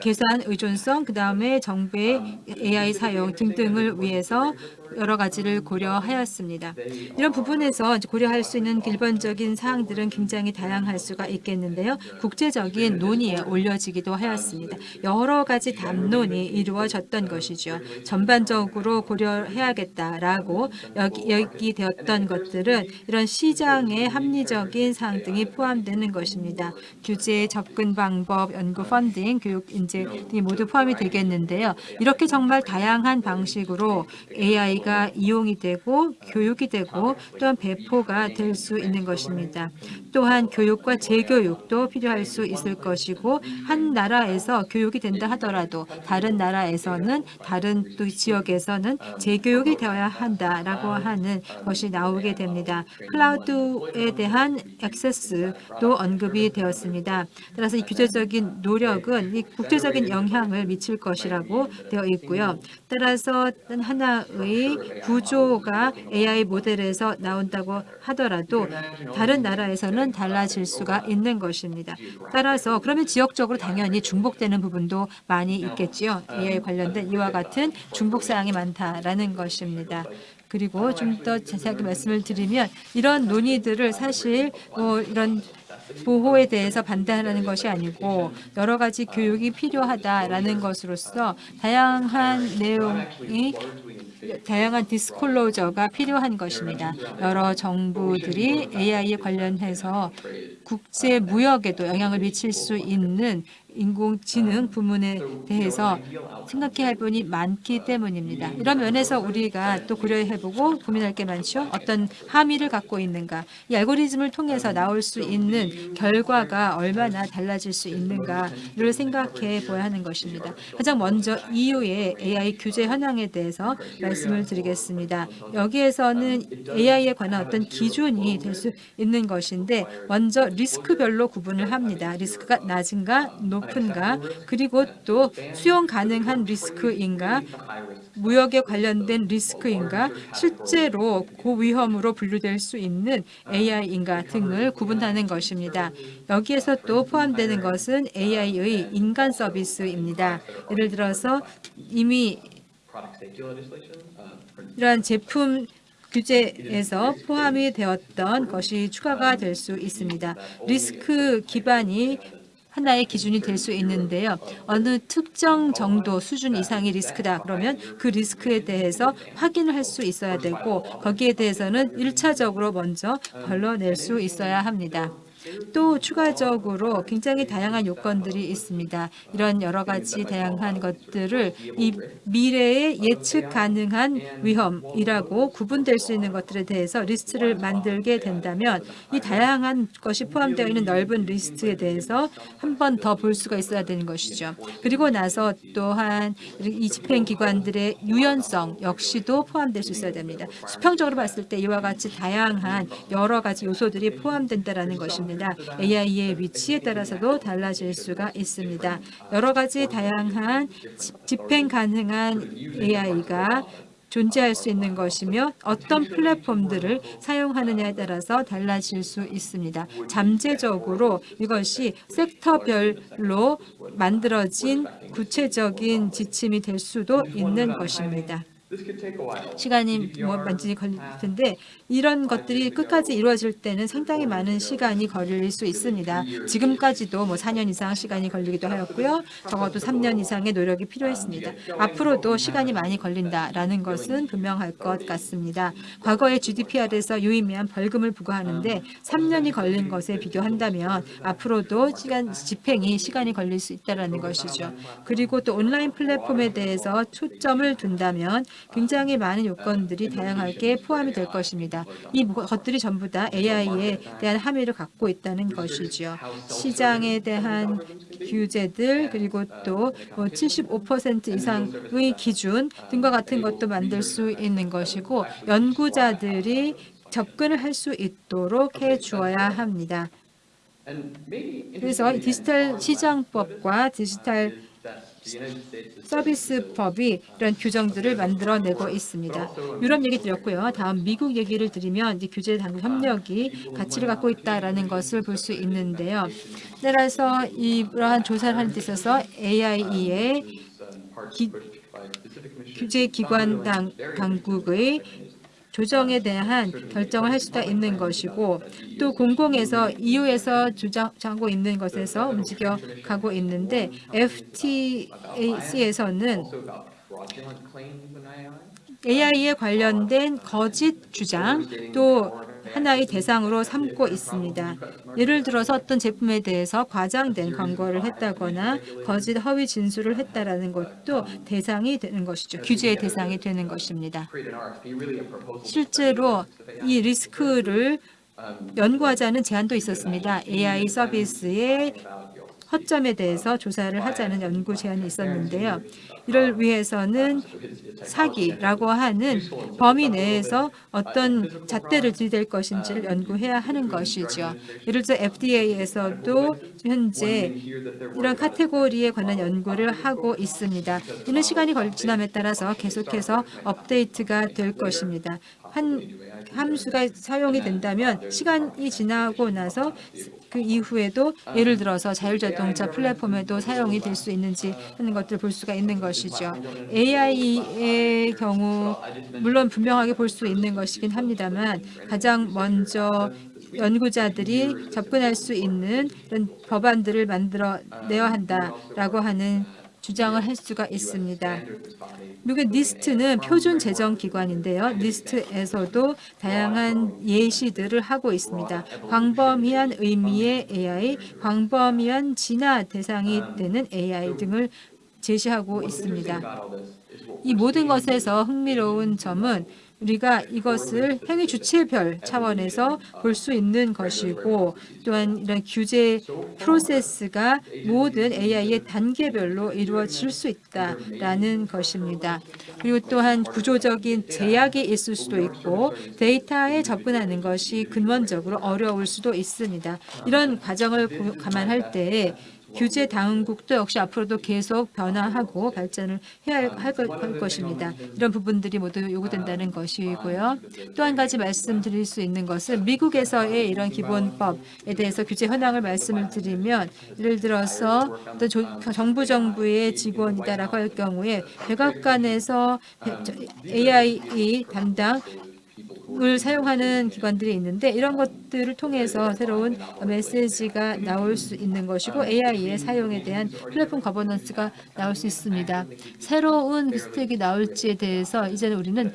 계산 의존성, 그 다음에 정부의 AI 사용 등등을 위해서 여러 가지를 고려하였습니다. 이런 부분에서 고려할 수 있는 기본적인 사항들은 굉장히 다양할 수가 있겠는데요. 국제적인 논의에 올려지기도 하였습니다. 여러 가지 담론이 이루어졌던 것이죠. 전반적으로 고려해야겠다라고 여기, 여기되었던 것들은 이런 시장의 합리적인 사항 등이 포함되는 것입니다. 규제, 접근 방법, 연구 펀딩, 교육 인재 등이 모두 포함이 되겠는데요. 이렇게 정말 다양한 방식으로 AI 가 이용이 되고 교육이 되고 또한 배포가 될 수 있는 것입니다. 또한 교육과 재교육도 필요할 수 있을 것이고 한 나라에서 교육이 된다 하더라도 다른 나라에서는 다른 또 지역에서는 재교육이 되어야 한다라고 하는 것이 나오게 됩니다. 클라우드에 대한 액세스도 언급이 되었습니다. 따라서 이 규제적인 노력은 이 국제적인 영향을 미칠 것이라고 되어 있고요. 따라서 하나의 구조가 AI 모델에서 나온다고 하더라도 다른 나라에서는 달라질 수가 있는 것입니다. 따라서 그러면 지역적으로 당연히 중복되는 부분도 많이 있겠지요. AI 관련된 이와 같은 중복 사항이 많다라는 것입니다. 그리고 좀 더 자세하게 말씀을 드리면 이런 논의들을 사실 뭐 이런 보호에 대해서 반대하는 것이 아니고 여러 가지 교육이 필요하다라는 것으로서 다양한 내용이 다양한 디스클로저가 필요한 것입니다. 여러 정부들이 AI에 관련해서 국제 무역에도 영향을 미칠 수 있는 인공지능 부문에 대해서 생각해야 할 부분이 많기 때문입니다. 이런 면에서 우리가 또 고려해보고 고민할 게 많죠. 어떤 함의를 갖고 있는가. 이 알고리즘을 통해서 나올 수 있는 결과가 얼마나 달라질 수 있는가를 생각해 보아야 하는 것입니다. 가장 먼저 EU의 AI 규제 현황에 대해서 말씀을 드리겠습니다. 여기에서는 AI에 관한 어떤 기준이 될 수 있는 것인데 먼저 리스크별로 구분을 합니다. 리스크가 낮은가 높은가 그리고 또 수용 가능한 리스크인가 무역에 관련된 리스크인가 실제로 고위험으로 분류될 수 있는 AI인가 등을 구분하는 것입니다. 여기에서 또 포함되는 것은 AI의 인간 서비스입니다. 예를 들어서 이미 이러한 제품 규제에서 포함이 되었던 것이 추가가 될 수 있습니다. 리스크 기반이 하나의 기준이 될 수 있는데요. 어느 특정 정도 수준 이상의 리스크다 그러면 그 리스크에 대해서 확인을 할 수 있어야 되고 거기에 대해서는 일차적으로 먼저 걸러낼 수 있어야 합니다. 또 추가적으로 굉장히 다양한 요건들이 있습니다. 이런 여러 가지 다양한 것들을 이 미래에 예측 가능한 위험이라고 구분될 수 있는 것들에 대해서 리스트를 만들게 된다면 이 다양한 것이 포함되어 있는 넓은 리스트에 대해서 한 번 더 볼 수가 있어야 되는 것이죠. 그리고 나서 또한 이 집행기관들의 유연성 역시도 포함될 수 있어야 됩니다. 수평적으로 봤을 때 이와 같이 다양한 여러 가지 요소들이 포함된다는 것입니다. AI의 위치에 따라서도 달라질 수가 있습니다. 여러 가지 다양한 지- 집행 가능한 AI가 존재할 수 있는 것이며 어떤 플랫폼들을 사용하느냐에 따라서 달라질 수 있습니다. 잠재적으로 이것이 섹터별로 만들어진 구체적인 지침이 될 수도 있는 것입니다. This could take a while. 시간이 뭐 많이 걸릴 텐데 이런 것들이 끝까지 이루어질 때는 상당히 많은 시간이 걸릴 수 있습니다. 지금까지도 뭐 4년 이상 시간이 걸리기도 하였고요. 적어도 3년 이상의 노력이 필요했습니다. 앞으로도 시간이 많이 걸린다라는 것은 분명할 것 같습니다. 과거의 GDPR에서 유의미한 벌금을 부과하는데 3년이 걸린 것에 비교한다면 앞으로도 시간 집행이 시간이 걸릴 수 있다는 것이죠. 그리고 또 온라인 플랫폼에 대해서 초점을 둔다면 굉장히 많은 요건들이 다양하게 포함이 될 것입니다. 이 것들이 전부 다 AI에 대한 함의를 갖고 있다는 것이죠. 시장에 대한 규제들 그리고 또 75% 이상의 기준 등과 같은 것도 만들 수 있는 것이고 연구자들이 접근을 할 수 있도록 해 주어야 합니다. 그래서 이 디지털 시장법과 디지털 서비스법이 이런 규정들을 만들어내고 있습니다. 유럽 얘기 드렸고요. 다음 미국 얘기를 드리면 이제 규제 당국 협력이 가치를 갖고 있다라는 것을 볼 수 있는데요. 따라서 이러한 조사를 하는 데 있어서 AIE의 기-. 규제 기관 당, 당국의 조정에 대한 결정을 할 수가 있는 것이고 또 공공에서 EU에서 주장하고 있는 것에서 움직여 가고 있는데 FTAC에서는. AI에 관련된 거짓 주장 또 하나의 대상으로 삼고 있습니다. 예를 들어서 어떤 제품에 대해서 과장된 광고를 했다거나 거짓 허위 진술을 했다라는 것도 대상이 되는 것이죠. 규제의 대상이 되는 것입니다. 실제로 이 리스크를 연구하자는 제안도 있었습니다. AI 서비스의 허점에 대해서 조사를 하자는 연구 제안이 있었는데요. 이를 위해서는 사기라고 하는 범위 내에서 어떤 잣대를 들이댈 것인지를 연구해야 하는 것이죠. 예를 들어 FDA에서도 현재 이런 카테고리에 관한 연구를 하고 있습니다. 이는 시간이 걸 지남에 따라서 계속해서 업데이트가 될 것입니다. 한 함수가 사용이 된다면 시간이 지나고 나서 그 이후에도 예를 들어서 자율자동차 플랫폼에도 사용이 될 수 있는지 하는 것들을 볼 수가 있는 것이죠. AI의 경우 물론 분명하게 볼 수 있는 것이긴 합니다만 가장 먼저 연구자들이 접근할 수 있는 법안들을 만들어 내야 한다라고 하는 주장을 할 수가 있습니다. 미국의 니스트는 표준 재정 기관인데요. 니스트에서도 다양한 예시들을 하고 있습니다. 광범위한 의미의 AI, 광범위한 진화 대상이 되는 AI 등을 제시하고 있습니다. 이 모든 것에서 흥미로운 점은 우리가 이것을 행위 주체별 차원에서 볼 수 있는 것이고 또한 이런 규제 프로세스가 모든 AI의 단계별로 이루어질 수 있다라는 것입니다. 그리고 또한 구조적인 제약이 있을 수도 있고 데이터에 접근하는 것이 근원적으로 어려울 수도 있습니다. 이런 과정을 고- 감안할 때 규제 당국도 역시 앞으로도 계속 변화하고 발전을 해야 할, 할 것입니다. 이런 부분들이 모두 요구된다는 것이고요. 또 한 가지 말씀드릴 수 있는 것은 미국에서의 이런 기본법에 대해서 규제 현황을 말씀을 드리면 예를 들어서 조- 정부 정부의 직원이다라고 할 경우에 백악관에서 AI 담당 을 사용하는 기관들이 있는데 이런 것들을 통해서 새로운 메시지가 나올 수 있는 것이고 AI의 사용에 대한 플랫폼 거버넌스가 나올 수 있습니다. 새로운 스택이 나올지에 대해서 이제는 우리는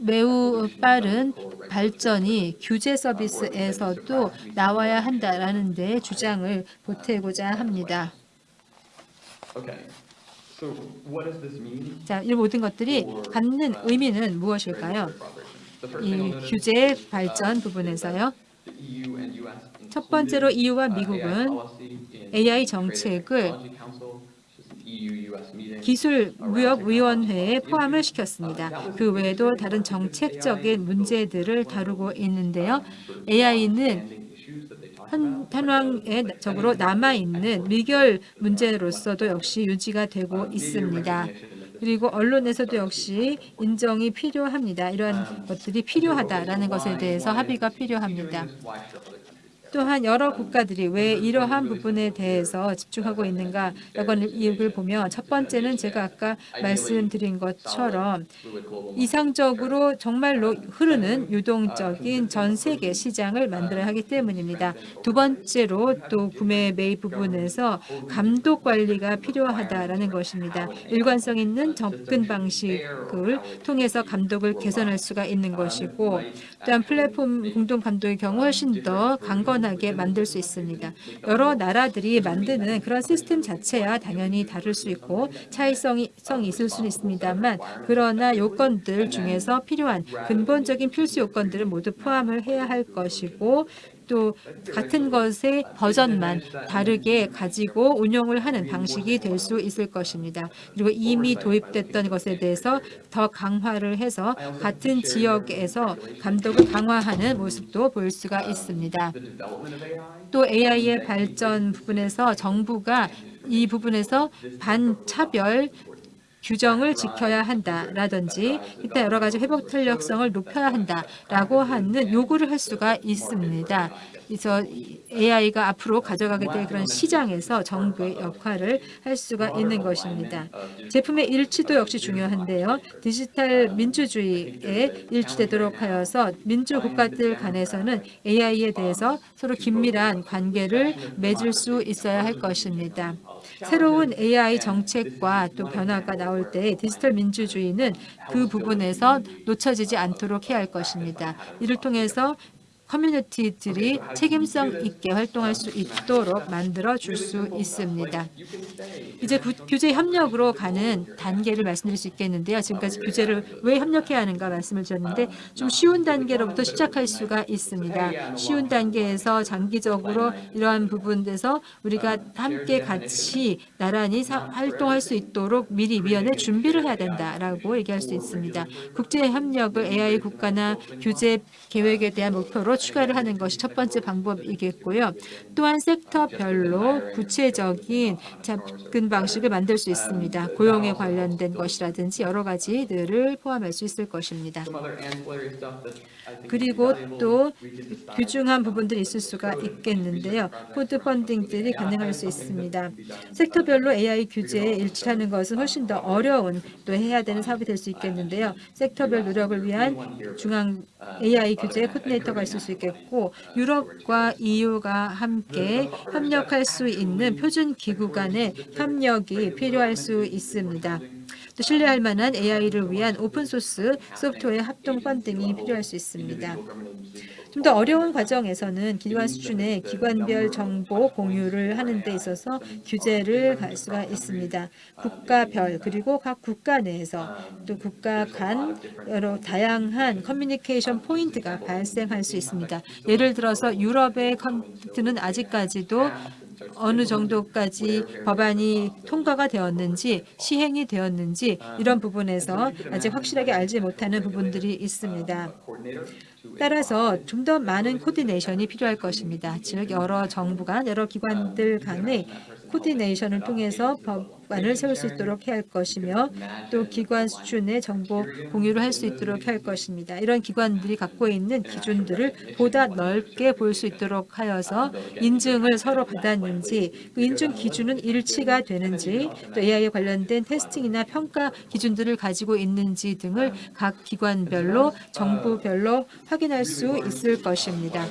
매우 빠른 발전이 규제 서비스에서도 나와야 한다라는 데 주장을 보태고자 합니다. 자, 이 모든 것들이 갖는 의미는 무엇일까요? 이 규제 발전 부분에서요. 첫 번째로 EU와 uh, 미국은 AI 정책을. 기술무역위원회에 포함을 시켰습니다. 그 외에도 다른 정책적인 문제들을 다루고 있는데요. AI는 현황적으로 남아있는 미결 문제로서도 역시 유지가 되고 있습니다. 그리고 언론에서도 역시 인정이 필요합니다. 이러한 것들이 필요하다라는 것에 대해서 합의가 필요합니다. 또한 여러 국가들이 왜 이러한 부분에 대해서 집중하고 있는가라고 하는 이유를 보면 첫 번째는 제가 아까 말씀드린 것처럼 이상적으로 정말로 흐르는 유동적인 전 세계 시장을 만들어야 하기 때문입니다. 두 번째로 또 구매 매입 부분에서 감독 관리가 필요하다라는 것입니다. 일관성 있는 접근 방식을 통해서 감독을 개선할 수가 있는 것이고 또한 플랫폼 공동 감독의 경우 훨씬 더 강건 하게 만들 수 있습니다. 여러 나라들이 만드는 그런 시스템 자체야 당연히 다를 수 있고 차이성이 성이 있을 수는 있습니다만 그러나 요건들 중에서 필요한 근본적인 필수 요건들을 모두 포함을 해야 할 것이고 또 같은 것의 버전만 다르게 가지고 운용을 하는 방식이 될 수 있을 것입니다. 그리고 이미 도입됐던 것에 대해서 더 강화를 해서 같은 지역에서 감독을 강화하는 모습도 볼 수가 있습니다. 또 AI의 발전 부분에서 정부가 이 부분에서 반차별 규정을 지켜야 한다라든지 이때 여러 가지 회복 탄력성을 높여야 한다라고 하는 요구를 할 수가 있습니다. 그래서 AI가 앞으로 가져가게 될 그런 시장에서 정부의 역할을 할 수가 있는 것입니다. 제품의 일치도 역시 중요한데요. 디지털 민주주의에 일치되도록 하여서 민주 국가들 간에서는 AI에 대해서 서로 긴밀한 관계를 맺을 수 있어야 할 것입니다. 새로운 AI 정책과 또 변화가 나올 때 디지털 민주주의는 그 부분에서 놓쳐지지 않도록 해야 할 것입니다. 이를 통해서 커뮤니티들이 책임성 있게 활동할 수 있도록 만들어 줄 수 있습니다. 이제 구- 규제 협력으로 가는 단계를 말씀드릴 수 있겠는데요. 지금까지 규제를 왜 협력해야 하는가 말씀을 드렸는데 좀 쉬운 단계로부터 시작할 수가 있습니다. 쉬운 단계에서 장기적으로 이러한 부분에서 우리가 함께 같이 나란히 사- 활동할 수 있도록 미리 미연에 준비를 해야 된다라고 얘기할 수 있습니다. 국제 협력을 AI 국가나 규제 계획에 대한 목표로 추가를 하는 것이 첫 번째 방법이겠고요. 또한 섹터별로 구체적인 접근 방식을 만들 수 있습니다. 고용에 관련된 것이라든지 여러 가지들을 포함할 수 있을 것입니다. 그리고 또 귀중한 부분들이 있을 수가 있겠는데요. 포드 funding들이 가능할 수 있습니다. 섹터별로 AI 규제에 일치하는 것은 훨씬 더 어려운 또 해야 되는 사업이 될 수 있겠는데요. 섹터별 노력을 위한 중앙 AI 규제 코디네이터가 있을 수수 있겠고 유럽과 EU가 함께 협력할 수 있는 표준 기구 간의 협력이 필요할 수 있습니다. 또 신뢰할 만한 AI를 위한 오픈소스 소프트웨어 합동 펀딩이 필요할 수 있습니다. 좀 더 어려운 과정에서는 기관 수준의 기관별 정보 공유를 하는 데 있어서 규제를 갈 수가 있습니다. 국가별 그리고 각 국가 내에서 또 국가 간 여러 다양한 커뮤니케이션 포인트가 발생할 수 있습니다. 예를 들어서 유럽의 컴퓨터는 아직까지도 어느 정도까지 법안이 통과가 되었는지 시행이 되었는지 이런 부분에서 아직 확실하게 알지 못하는 부분들이 있습니다. 따라서 좀 더 많은 coordination이 필요할 것입니다. 즉 여러 정부 간 여러 기관들 간의 코디네이션을 통해서 법안을 세울 수 있도록 해야 할 것이며 또 기관 수준의 정보 공유를 할 수 있도록 할 것입니다. 이런 기관들이 갖고 있는 기준들을 보다 넓게 볼 수 있도록 하여서 인증을 서로 받았는지 그 인증 기준은 일치가 되는지 또 AI에 관련된 테스팅이나 평가 기준들을 가지고 있는지 등을 각 기관별로 정부별로 확인할 수 있을 것입니다.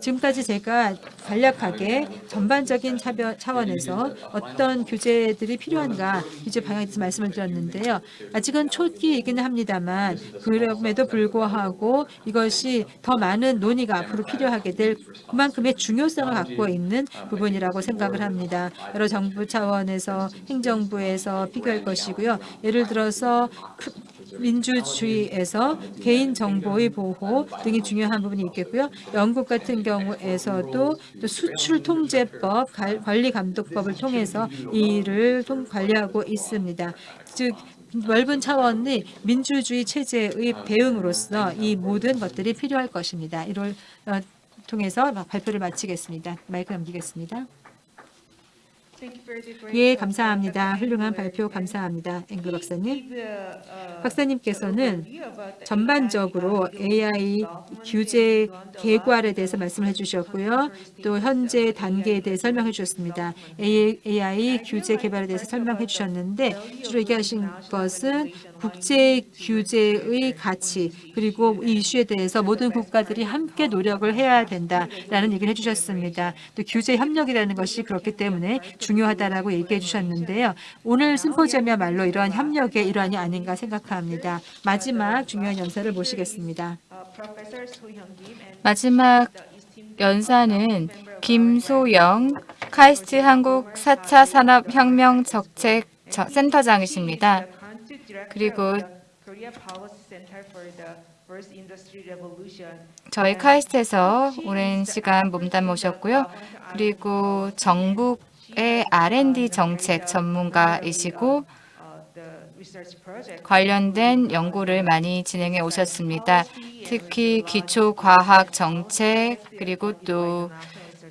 지금까지 제가 간략하게 전반적인 차원에서 어떤 규제들이 필요한가 규제 방향에 대해서 말씀을 드렸는데요. 아직은 초기이기는 합니다만 그럼에도 불구하고 이것이 더 많은 논의가 앞으로 필요하게 될 그만큼의 중요성을 갖고 있는 부분이라고 생각을 합니다. 여러 정부 차원에서 행정부에서 필요할 것이고요. 예를 들어서 크- 민주주의에서 개인 정보의 보호 등이 중요한 부분이 있겠고요. 영국 같은 경우에서도 또 수출 통제법, 갈- 관리 감독법을 통해서 이 일을 통- 관리하고 있습니다. 즉 넓은 차원의 민주주의 체제의 대응으로서 이 모든 것들이 필요할 것입니다. 이를 어, 통해서 발표를 마치겠습니다. 마이크 넘기겠습니다. 예, 감사합니다. 훌륭한 발표 감사합니다. 앵글 박사님. 박사님께서는 전반적으로 AI 규제 개괄에 대해서 말씀을 해주셨고요. 또 현재 단계에 대해 설명해 주셨습니다. AI 규제 개발에 대해서 설명해 주셨는데 주로 얘기하신 것은 국제 규제의 가치 그리고 이 이슈에 대해서 모든 국가들이 함께 노력을 해야 된다라는 얘기를 해주셨습니다. 또 규제 협력이라는 것이 그렇기 때문에 중요하다라고 얘기해 주셨는데요. 오늘 심포지엄이야말로 이러한 협력의 일환이 아닌가 생각합니다. 마지막 중요한 연사를 모시겠습니다. 마지막 연사는 김소영 카이스트 한국 4차 산업혁명 저- 센터장이십니다. 그리고 저희 카이스트에서 오랜 시간 몸담아 오셨고요. 그리고 정부의 R&D 정책 전문가이시고 관련된 연구를 많이 진행해 오셨습니다. 특히 기초과학 정책 그리고 또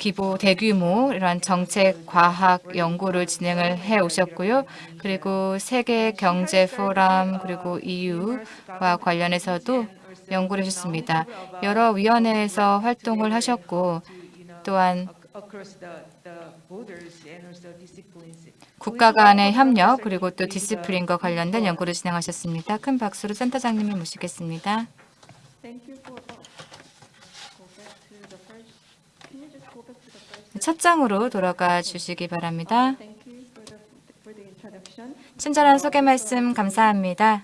기보 대규모 이러한 정책 과학 연구를 진행을 해 오셨고요. 그리고 세계 경제 포럼 그리고 EU와 관련해서도 연구를 하셨습니다. 여러 위원회에서 활동을 하셨고 또한 국가 간의 협력 그리고 또 디스플린과 관련된 연구를 진행하셨습니다. 큰 박수로 센터장님을 모시겠습니다. 첫 장으로 돌아가 주시기 바랍니다. 친절한 소개 말씀 감사합니다.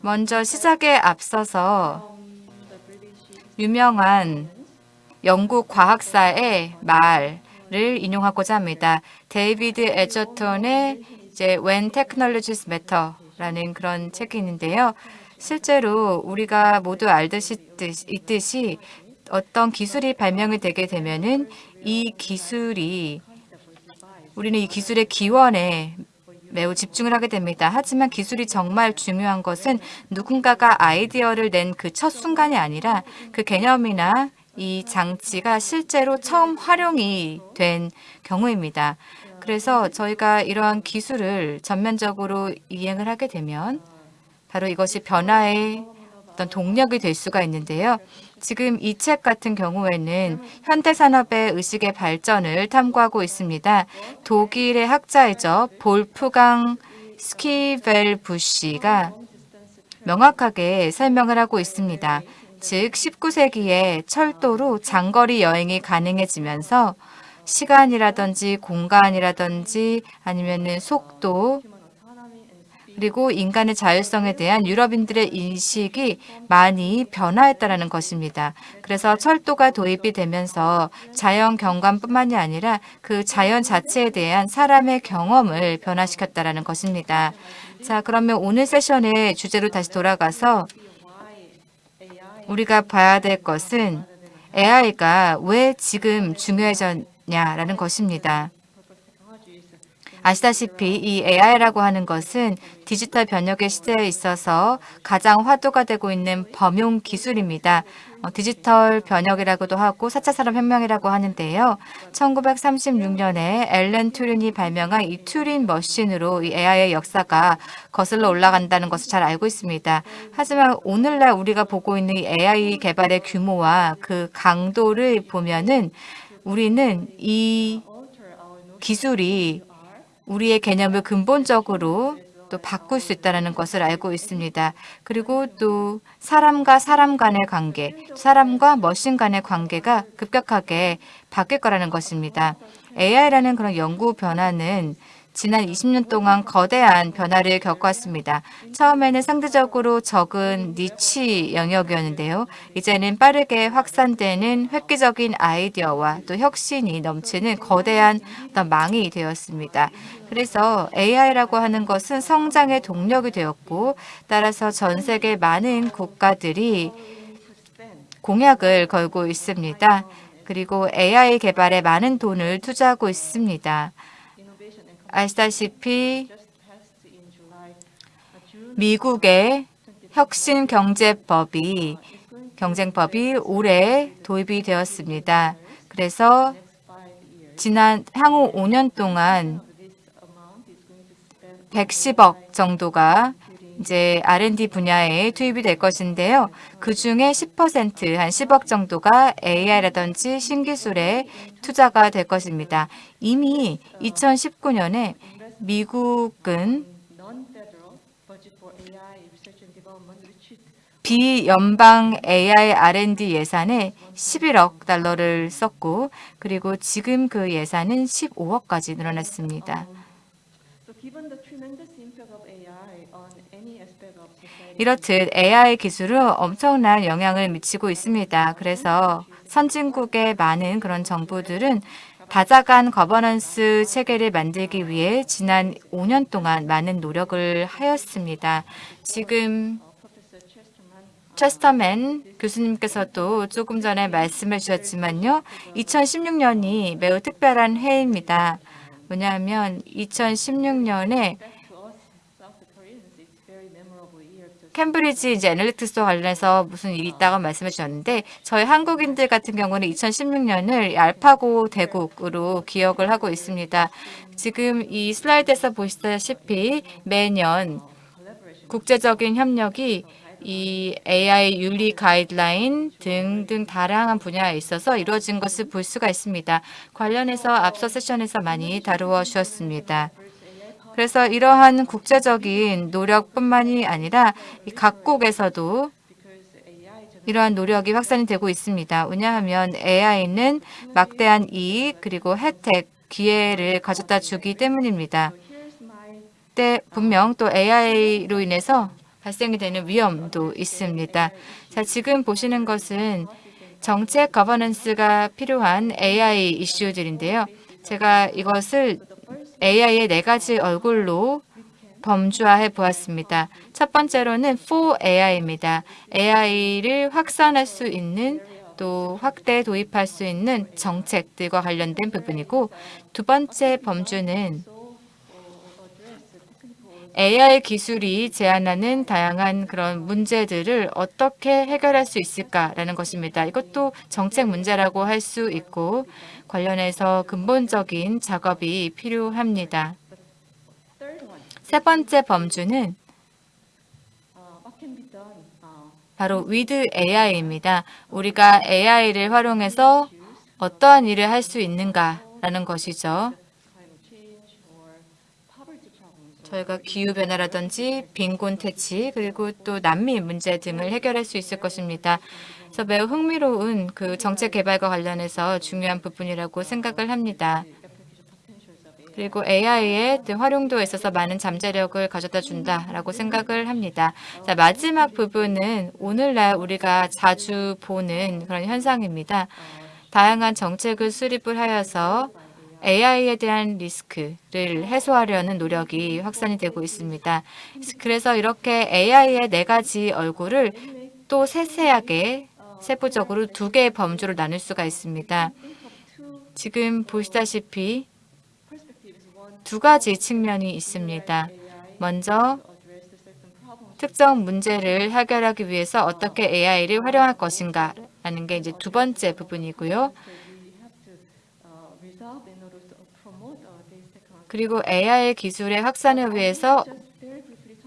먼저 시작에 앞서서 유명한 영국 과학사의 말을 인용하고자 합니다. 데이비드 에저톤의 이제 When Technologies Matter라는 그런 책이 있는데요. 실제로 우리가 모두 알고 있듯이 어떤 기술이 발명이 되게 되면은 이 기술이 우리는 이 기술의 기원에 매우 집중을 하게 됩니다. 하지만 기술이 정말 중요한 것은 누군가가 아이디어를 낸 그 첫 순간이 아니라 그 개념이나 이 장치가 실제로 처음 활용이 된 경우입니다. 그래서 저희가 이러한 기술을 전면적으로 이행을 하게 되면 바로 이것이 변화의 어떤 동력이 될 수가 있는데요. 지금 이 책 같은 경우에는 현대 산업의 의식의 발전을 탐구하고 있습니다. 독일의 학자이죠. 볼프강 스키벨부시가 명확하게 설명을 하고 있습니다. 즉 19세기에 철도로 장거리 여행이 가능해지면서 시간이라든지 공간이라든지 아니면은 속도 그리고 인간의 자율성에 대한 유럽인들의 인식이 많이 변화했다라는 것입니다. 그래서 철도가 도입이 되면서 자연 경관뿐만이 아니라 그 자연 자체에 대한 사람의 경험을 변화시켰다라는 것입니다. 자, 그러면 오늘 세션의 주제로 다시 돌아가서 우리가 봐야 될 것은 AI가 왜 지금 중요해졌냐라는 것입니다. 아시다시피 이 AI라고 하는 것은 디지털 변혁의 시대에 있어서 가장 화두가 되고 있는 범용 기술입니다. 어, 디지털 변혁이라고도 하고 4차 산업혁명이라고 하는데요. 1936년에 앨런 튜린이 발명한 이 튜린 머신으로 이 AI의 역사가 거슬러 올라간다는 것을 잘 알고 있습니다. 하지만 오늘날 우리가 보고 있는 이 AI 개발의 규모와 그 강도를 보면은 우리는 이 기술이 우리의 개념을 근본적으로 또 바꿀 수 있다는 것을 알고 있습니다. 그리고 또 사람과 사람 간의 관계, 사람과 머신 간의 관계가 급격하게 바뀔 거라는 것입니다. AI라는 그런 연구 변화는 지난 20년 동안 거대한 변화를 겪어왔습니다. 처음에는 상대적으로 적은 니치 영역이었는데요. 이제는 빠르게 확산되는 획기적인 아이디어와 또 혁신이 넘치는 거대한 어떤 망이 되었습니다. 그래서 AI라고 하는 것은 성장의 동력이 되었고 따라서 전 세계 많은 국가들이 공약을 걸고 있습니다. 그리고 AI 개발에 많은 돈을 투자하고 있습니다. 아시다시피 미국의 혁신 경제법이 경쟁법이 올해 도입이 되었습니다. 그래서 지난 향후 5년 동안 110억 정도가 이제 R&D 분야에 투입이 될 것인데요. 그 중에 10%, 한 10억 정도가 AI라든지 신기술에 투자가 될 것입니다. 이미 2019년에 미국은 비연방 AI R&D 예산에 11억 달러를 썼고 그리고 지금 그 예산은 15억까지 늘어났습니다. 이렇듯 AI 기술은 엄청난 영향을 미치고 있습니다. 그래서 선진국의 많은 그런 정부들은 다자간 거버넌스 체계를 만들기 위해 지난 5년 동안 많은 노력을 하였습니다. 지금 체스터맨 교수님께서도 조금 전에 말씀을 주셨지만요. 2016년이 매우 특별한 해입니다. 왜냐하면 2016년에 캠브리지 이제 애널리틱스와 관련해서 무슨 일이 있다고 말씀해 주셨는데 저희 한국인들 같은 경우는 2016년을 알파고 대국으로 기억을 하고 있습니다. 지금 이 슬라이드에서 보시다시피 매년 국제적인 협력이 이 AI 윤리 가이드라인 등등 다양한 분야에 있어서 이루어진 것을 볼 수가 있습니다. 관련해서 앞서 세션에서 많이 다루어 주었습니다. 그래서 이러한 국제적인 노력뿐만이 아니라 각국에서도 이러한 노력이 확산이 되고 있습니다. 왜냐하면 AI는 막대한 이익 그리고 혜택, 기회를 가져다 주기 때문입니다. 때 분명 또 AI로 인해서 발생이 되는 위험도 있습니다. 자, 지금 보시는 것은 정책 거버넌스가 필요한 AI 이슈들인데요. 제가 이것을 AI의 네 가지 얼굴로 범주화해 보았습니다. 첫 번째로는 for AI입니다. AI를 확산할 수 있는 또 확대 도입할 수 있는 정책들과 관련된 부분이고 두 번째 범주는 AI 기술이 제안하는 다양한 그런 문제들을 어떻게 해결할 수 있을까라는 것입니다. 이것도 정책 문제라고 할 수 있고 관련해서 근본적인 작업이 필요합니다. 세 번째 범주는 바로 with AI입니다. 우리가 AI를 활용해서 어떠한 일을 할 수 있는가라는 것이죠. 저희가 기후변화라든지 빈곤 퇴치 그리고 또 난민 문제 등을 해결할 수 있을 것입니다. 그래서 매우 흥미로운 그 정책 개발과 관련해서 중요한 부분이라고 생각을 합니다. 그리고 AI의 활용도에 있어서 많은 잠재력을 가져다 준다라고 생각을 합니다. 자, 마지막 부분은 오늘날 우리가 자주 보는 그런 현상입니다. 다양한 정책을 수립을 하여서 AI에 대한 리스크를 해소하려는 노력이 확산이 되고 있습니다. 그래서 이렇게 AI의 네 가지 얼굴을 또 세세하게 세부적으로 두 개의 범주로 나눌 수가 있습니다. 지금 보시다시피 두 가지 측면이 있습니다. 먼저 특정 문제를 해결하기 위해서 어떻게 AI를 활용할 것인가 라는 게 이제 두 번째 부분이고요. 그리고 AI 기술의 확산을 위해서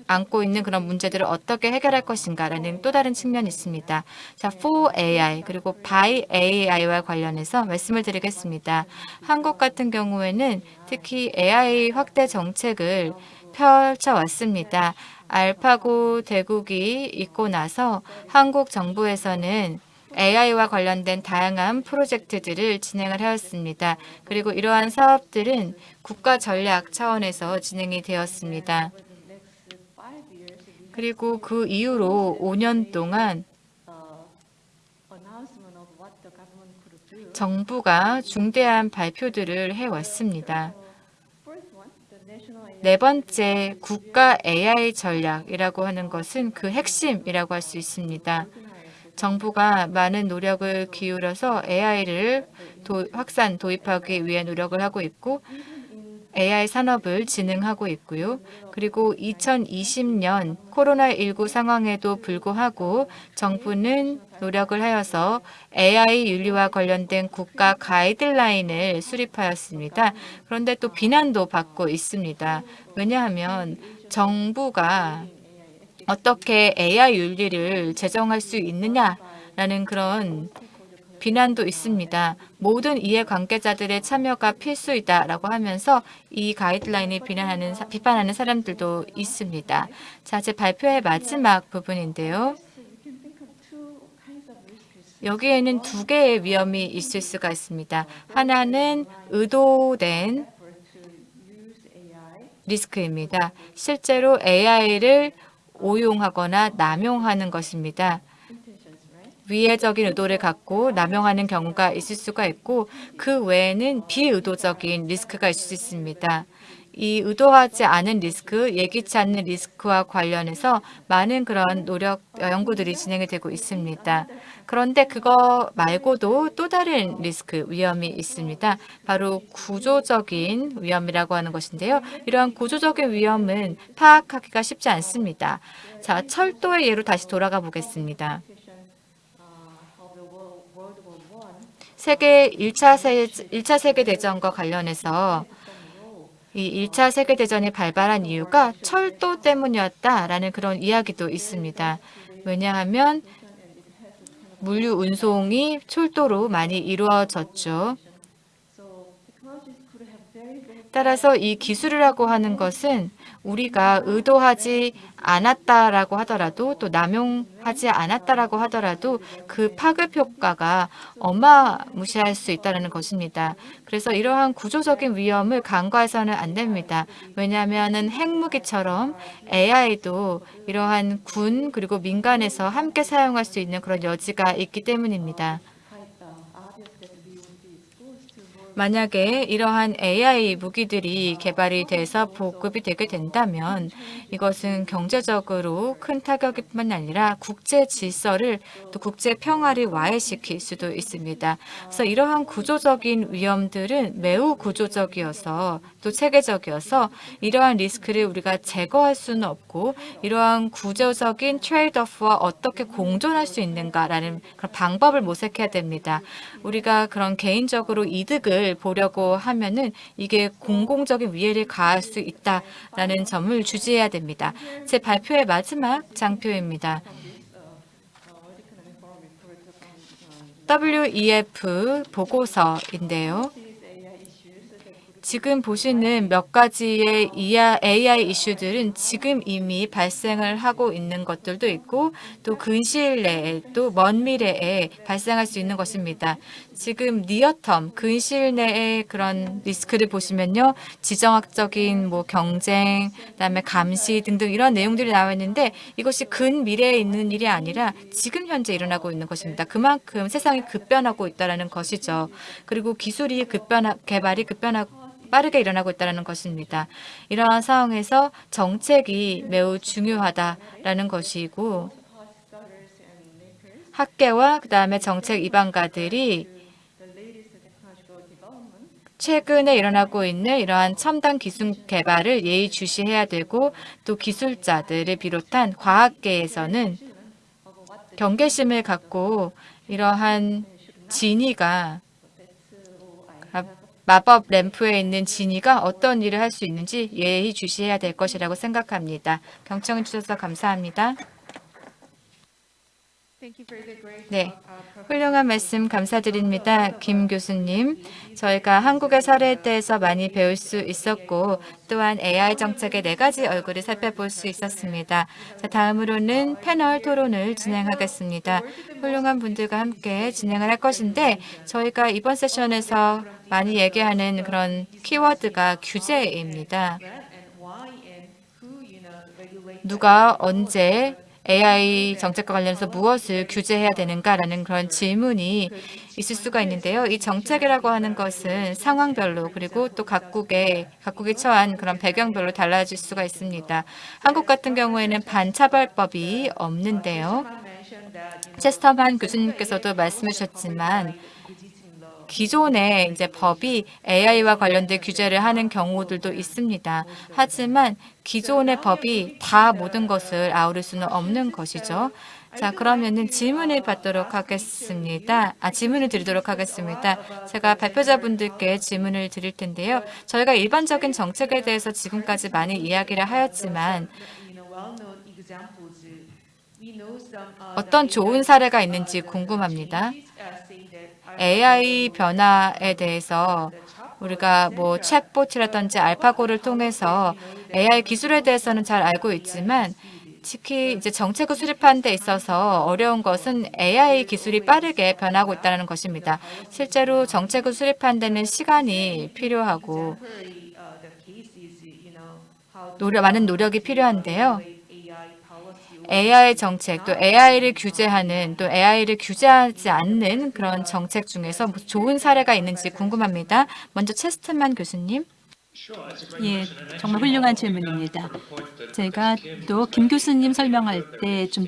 안고 있는 그런 문제들을 어떻게 해결할 것인가라는 또 다른 측면이 있습니다. 자, for AI 그리고 by AI와 관련해서 말씀을 드리겠습니다. 한국 같은 경우에는 특히 AI 확대 정책을 펼쳐왔습니다. 알파고 대국이 있고 나서 한국 정부에서는 AI와 관련된 다양한 프로젝트들을 진행을 하였습니다. 그리고 이러한 사업들은 국가 전략 차원에서 진행이 되었습니다. 그리고 그 이후로 5년 동안 정부가 중대한 발표들을 해왔습니다. 네 번째 국가 AI 전략이라고 하는 것은 그 핵심이라고 할 수 있습니다. 정부가 많은 노력을 기울여서 AI를 도, 확산 도입하기 위해 노력을 하고 있고 AI 산업을 진흥하고 있고요. 그리고 2020년 코로나19 상황에도 불구하고 정부는 노력을 하여서 AI 윤리와 관련된 국가 가이드라인을 수립하였습니다. 그런데 또 비난도 받고 있습니다. 왜냐하면 정부가 어떻게 AI 윤리를 제정할 수 있느냐라는 그런 비난도 있습니다. 모든 이해관계자들의 참여가 필수이다라고 하면서 이 가이드라인을 비난하는 비판하는 사람들도 있습니다. 자, 제 발표의 마지막 부분인데요. 여기에는 두 개의 위험이 있을 수가 있습니다. 하나는 의도된 리스크입니다. 실제로 AI를 오용하거나 남용하는 것입니다. 위해적인 의도를 갖고 남용하는 경우가 있을 수가 있고 그 외에는 비의도적인 리스크가 있을 수 있습니다. 이 의도하지 않은 리스크, 예기치 않는 리스크와 관련해서 많은 그런 노력, 연구들이 진행이 되고 있습니다. 그런데 그거 말고도 또 다른 리스크, 위험이 있습니다. 바로 구조적인 위험이라고 하는 것인데요. 이러한 구조적인 위험은 파악하기가 쉽지 않습니다. 자, 철도의 예로 다시 돌아가 보겠습니다. 세계 1차, 세, 1차 세계대전과 관련해서 이 1차 세계대전이 발발한 이유가 철도 때문이었다라는 그런 이야기도 있습니다. 왜냐하면 물류 운송이 철도로 많이 이루어졌죠. 따라서 이 기술이라고 하는 것은 우리가 의도하지 않았다라고 하더라도 또 남용하지 않았다라고 하더라도 그 파급 효과가 어마무시할 수 있다는 것입니다. 그래서 이러한 구조적인 위험을 간과해서는 안 됩니다. 왜냐하면 핵무기처럼 AI도 이러한 군 그리고 민간에서 함께 사용할 수 있는 그런 여지가 있기 때문입니다. 만약에 이러한 AI 무기들이 개발이 돼서 보급이 되게 된다면 이것은 경제적으로 큰 타격일 뿐만 아니라 국제 질서를 또 국제 평화를 와해시킬 수도 있습니다. 그래서 이러한 구조적인 위험들은 매우 구조적이어서 또 체계적이어서 이러한 리스크를 우리가 제거할 수는 없고 이러한 구조적인 트레이드오프와 어떻게 공존할 수 있는가라는 그런 방법을 모색해야 됩니다. 우리가 그런 개인적으로 이득을 보려고 하면은 이게 공공적인 위해를 가할 수 있다라는 점을 주지해야 됩니다. 제 발표의 마지막 장표입니다. WEF 보고서인데요. 지금 보시는 몇 가지의 AI 이슈들은 지금 이미 발생을 하고 있는 것들도 있고 또 근시일 내에 또 먼 미래에 발생할 수 있는 것입니다. 지금 니어텀 근시일 내의 그런 리스크를 보시면요. 지정학적인 뭐 경쟁, 그다음에 감시 등등 이런 내용들이 나와 있는데 이것이 근미래에 있는 일이 아니라 지금 현재 일어나고 있는 것입니다. 그만큼 세상이 급변하고 있다는 것이죠. 그리고 기술이 급변 개발이 급변하고 빠르게 일어나고 있다는 것입니다. 이러한 상황에서 정책이 매우 중요하다라는 것이고 학계와 그 다음에 정책 입안가들이 최근에 일어나고 있는 이러한 첨단 기술 개발을 예의주시해야 되고 또 기술자들을 비롯한 과학계에서는 경계심을 갖고 이러한 진이가 아, 마법 램프에 있는 진이가 어떤 일을 할 수 있는지 예의 주시해야 될 것이라고 생각합니다. 경청해 주셔서 감사합니다. 네, uh. 훌륭한 말씀 감사드립니다. 김 교수님. 저희가 한국의 사례에 대해서 많이 배울 수 있었고 또한 AI 정책의 네 가지 얼굴을 살펴볼 수 있었습니다. 자, 다음으로는 패널 토론을 진행하겠습니다. 훌륭한 분들과 함께 진행을 할 것인데 저희가 이번 세션에서 많이 얘기하는 그런 키워드가 규제입니다. 누가 언제 AI 정책과 관련해서 무엇을 규제해야 되는가라는 그런 질문이 있을 수가 있는데요. 이 정책이라고 하는 것은 상황별로 그리고 또 각국의 각국이 처한 그런 배경별로 달라질 수가 있습니다. 한국 같은 경우에는 반차별법이 없는데요. 체스터만 교수님께서도 말씀해 주셨지만 기존의 이제 법이 AI와 관련된 규제를 하는 경우들도 있습니다. 하지만 기존의 법이 다 모든 것을 아우를 수는 없는 것이죠. 자, 그러면은 질문을 받도록 하겠습니다. 아, 질문을 드리도록 하겠습니다. 제가 발표자분들께 질문을 드릴 텐데요. 저희가 일반적인 정책에 대해서 지금까지 많이 이야기를 하였지만 어떤 좋은 사례가 있는지 궁금합니다. AI 변화에 대해서 우리가 뭐 챗봇이라든지 알파고를 통해서 AI 기술에 대해서는 잘 알고 있지만 특히 이제 정책을 수립하는 데 있어서 어려운 것은 AI 기술이 빠르게 변하고 있다는 것입니다. 실제로 정책을 수립하는 데는 시간이 필요하고 노력, 많은 노력이 필요한데요. AI 정책, 또 AI를 규제하는, 또 AI를 규제하지 않는 그런 정책 중에서 뭐 좋은 사례가 있는지 궁금합니다. 먼저 체스트만 교수님. 예, 정말 훌륭한 질문입니다. 제가 또 김 교수님 설명할 때 좀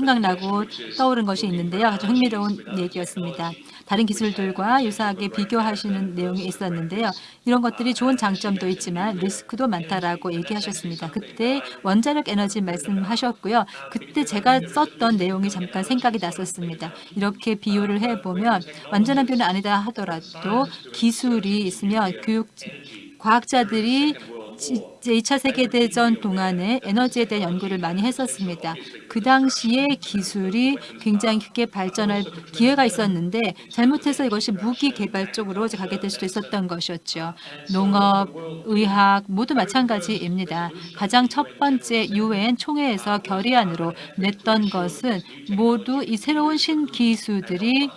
생각나고 떠오른 것이 있는데요. 아주 흥미로운 얘기였습니다. 다른 기술들과 유사하게 비교하시는 내용이 있었는데요. 이런 것들이 좋은 장점도 있지만 리스크도 많다라고 얘기하셨습니다. 그때 원자력 에너지 말씀하셨고요. 그때 제가 썼던 내용이 잠깐 생각이 났었습니다. 이렇게 비유를 해보면 완전한 비유는 아니다 하더라도 기술이 있으면 교육 과학자들이 제 2차 세계대전 동안에 에너지에 대한 연구를 많이 했었습니다. 그 당시에 기술이 굉장히 크게 발전할 기회가 있었는데 잘못해서 이것이 무기 개발 쪽으로 가게 될 수도 있었던 것이었죠. 농업, 의학 모두 마찬가지입니다. 가장 첫 번째 유엔 총회에서 결의안으로 냈던 것은 모두 이 새로운 신기술들이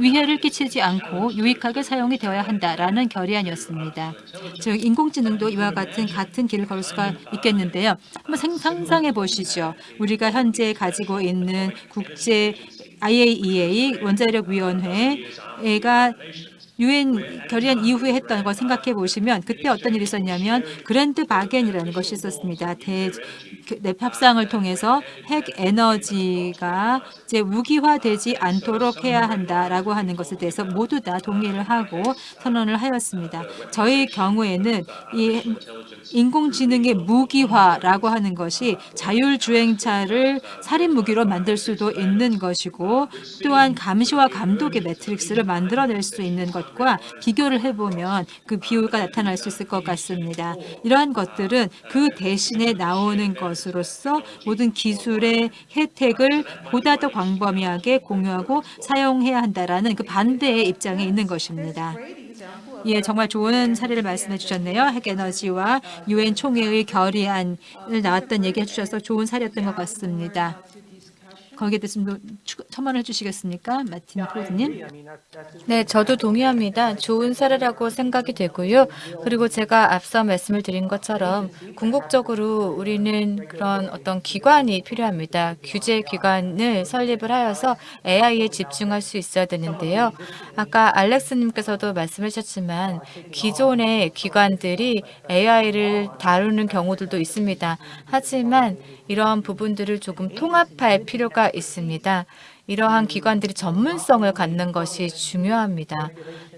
위해를 끼치지 않고 유익하게 사용이 되어야 한다라는 결의안이었습니다. 즉 인공지능도 이와 같은 같은 길을 걸을 수가 있겠는데요. 한번 생- 상상해 보시죠. 우리가 현재 가지고 있는 국제 IAEA 원자력 위원회가 유엔 결의안 이후에 했던 걸 생각해 보시면 그때 어떤 일이 있었냐면 그랜드 바겐이라는 것이 있었습니다. 대 그, 네, 협상을 통해서 핵 에너지가 이제 무기화되지 않도록 해야 한다라고 하는 것에 대해서 모두 다 동의를 하고 선언을 하였습니다. 저희 경우에는 이 인공지능의 무기화라고 하는 것이 자율주행차를 살인 무기로 만들 수도 있는 것이고 또한 감시와 감독의 매트릭스를 만들어낼 수 있는 것과 비교를 해보면 그 비율가 나타날 수 있을 것 같습니다. 이러한 것들은 그 대신에 나오는 것으로서 모든 기술의 혜택을 보다 더 광범위하게 공유하고 사용해야 한다라는 그 반대의 입장에 있는 것입니다. 예, 정말 좋은 사례를 말씀해 주셨네요. 핵에너지와 유엔 총회의 결의안을 나왔던 얘기 해 주셔서 좋은 사례였던 것 같습니다. 거기에 대해서 첨언을 해주시겠습니까? 마틴 just 네, 저도 동의합니다. 좋은 사례라고 생각이 되고요. 그리고 제가 앞서 말씀을 드린 것처럼 궁극적으로 우리는 그런 어떤 기관이 필요합니다. 규제 기관을 설립을 하여서 AI에 집중할 수 있어야 되는데요. 아까 알렉스님께서도 말씀하셨지만 기존의 기관들이 AI를 다루는 경우들도 있습니다. 하지만 이러한 부분들을 조금 통합할 필요가 있습니다. 이러한 기관들이 전문성을 갖는 것이 중요합니다.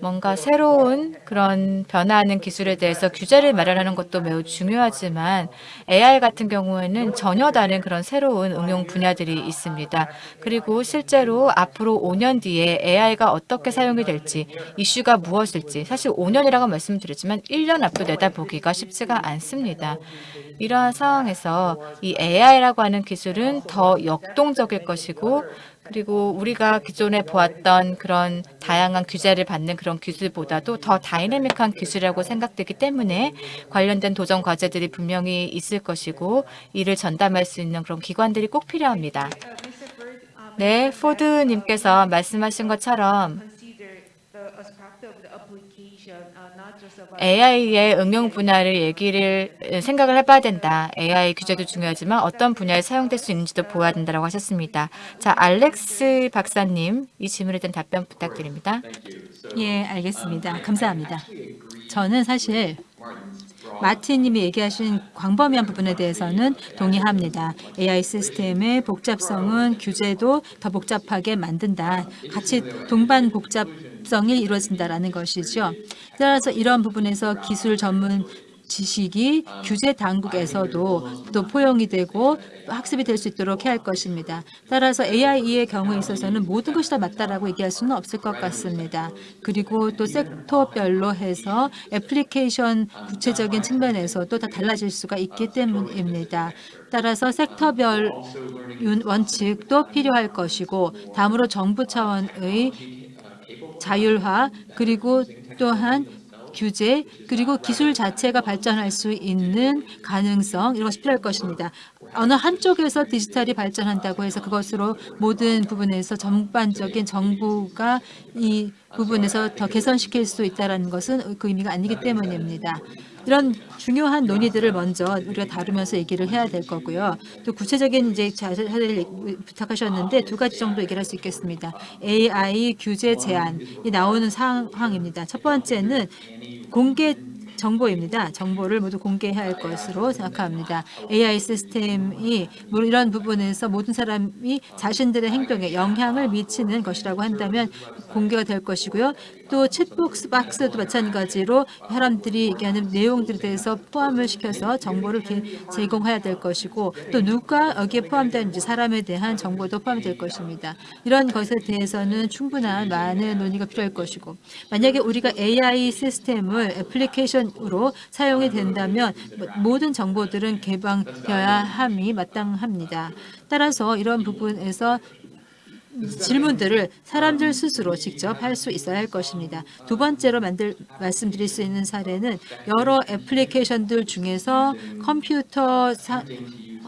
뭔가 새로운 그런 변화하는 기술에 대해서 규제를 마련하는 것도 매우 중요하지만 AI 같은 경우에는 전혀 다른 그런 새로운 응용 분야들이 있습니다. 그리고 실제로 앞으로 5년 뒤에 AI가 어떻게 사용이 될지, 이슈가 무엇일지, 사실 5년이라고 말씀드렸지만 1년 앞도 내다보기가 쉽지가 않습니다. 이러한 상황에서 이 AI라고 하는 기술은 더 역동적일 것이고 그리고 우리가 기존에 보았던 그런 다양한 규제를 받는 그런 기술보다도 더 다이내믹한 기술이라고 생각되기 때문에 관련된 도전 과제들이 분명히 있을 것이고 이를 전담할 수 있는 그런 기관들이 꼭 필요합니다. 네, 포드님께서 말씀하신 것처럼 AI의 응용 분야를 얘기를 생각을 해봐야 된다. AI 규제도 중요하지만 어떤 분야에 사용될 수 있는지도 보아야 된다고 하셨습니다. 자, 알렉스 박사님, 이 질문에 대한 답변 부탁드립니다. 예, 알겠습니다. 감사합니다. 저는 사실 마틴님이 얘기하신 광범위한 부분에 대해서는 동의합니다. AI 시스템의 복잡성은 규제도 더 복잡하게 만든다. 같이 동반 복잡 성이 이루어진다라는 것이죠. 따라서 이런 부분에서 기술 전문 지식이 규제 당국에서도 또 포용이 되고 학습이 될 수 있도록 해야 할 것입니다. 따라서 AI의 경우에 있어서는 모든 것이 다 맞다라고 얘기할 수는 없을 것 같습니다. 그리고 또 섹터별로 해서 애플리케이션 구체적인 측면에서도 다 달라질 수가 있기 때문입니다. 따라서 섹터별 윤- 원칙도 필요할 것이고 다음으로 정부 차원의 자율화 그리고 또한 규제 그리고 기술 자체가 발전할 수 있는 가능성 이런 것이 필요할 것입니다. 어느 한쪽에서 디지털이 발전한다고 해서 그것으로 모든 부분에서 전반적인 정부가 이 부분에서 더 개선시킬 수 있다는 것은 그 의미가 아니기 때문입니다. 이런 중요한 논의들을 먼저 우리가 다루면서 얘기를 해야 될 거고요. 또 구체적인 이제 자세를 부탁하셨는데 두 가지 정도 얘기를 할 수 있겠습니다. AI 규제 제한이 나오는 상황입니다. 첫 번째는 공개 정보입니다. 정보를 모두 공개해야 할 것으로 생각합니다. AI 시스템이 뭐 이런 부분에서 모든 사람이 자신들의 행동에 영향을 미치는 것이라고 한다면 공개가 될 것이고요. 또 챗복스 박스도 마찬가지로 사람들이 얘기하는 내용들에 대해서 포함을 시켜서 정보를 게- 제공해야 될 것이고 또 누가 여기에 포함되는지 사람에 대한 정보도 포함될 것입니다. 이런 것에 대해서는 충분한 많은 논의가 필요할 것이고 만약에 우리가 AI 시스템을 애플리케이션 으로 사용이 된다면 모든 정보들은 개방되어야 함이 마땅합니다. 따라서 이런 부분에서 질문들을 사람들 스스로 직접 할 수 있어야 할 것입니다. 두 번째로 만들 말씀드릴 수 있는 사례는 여러 애플리케이션들 중에서 컴퓨터 사,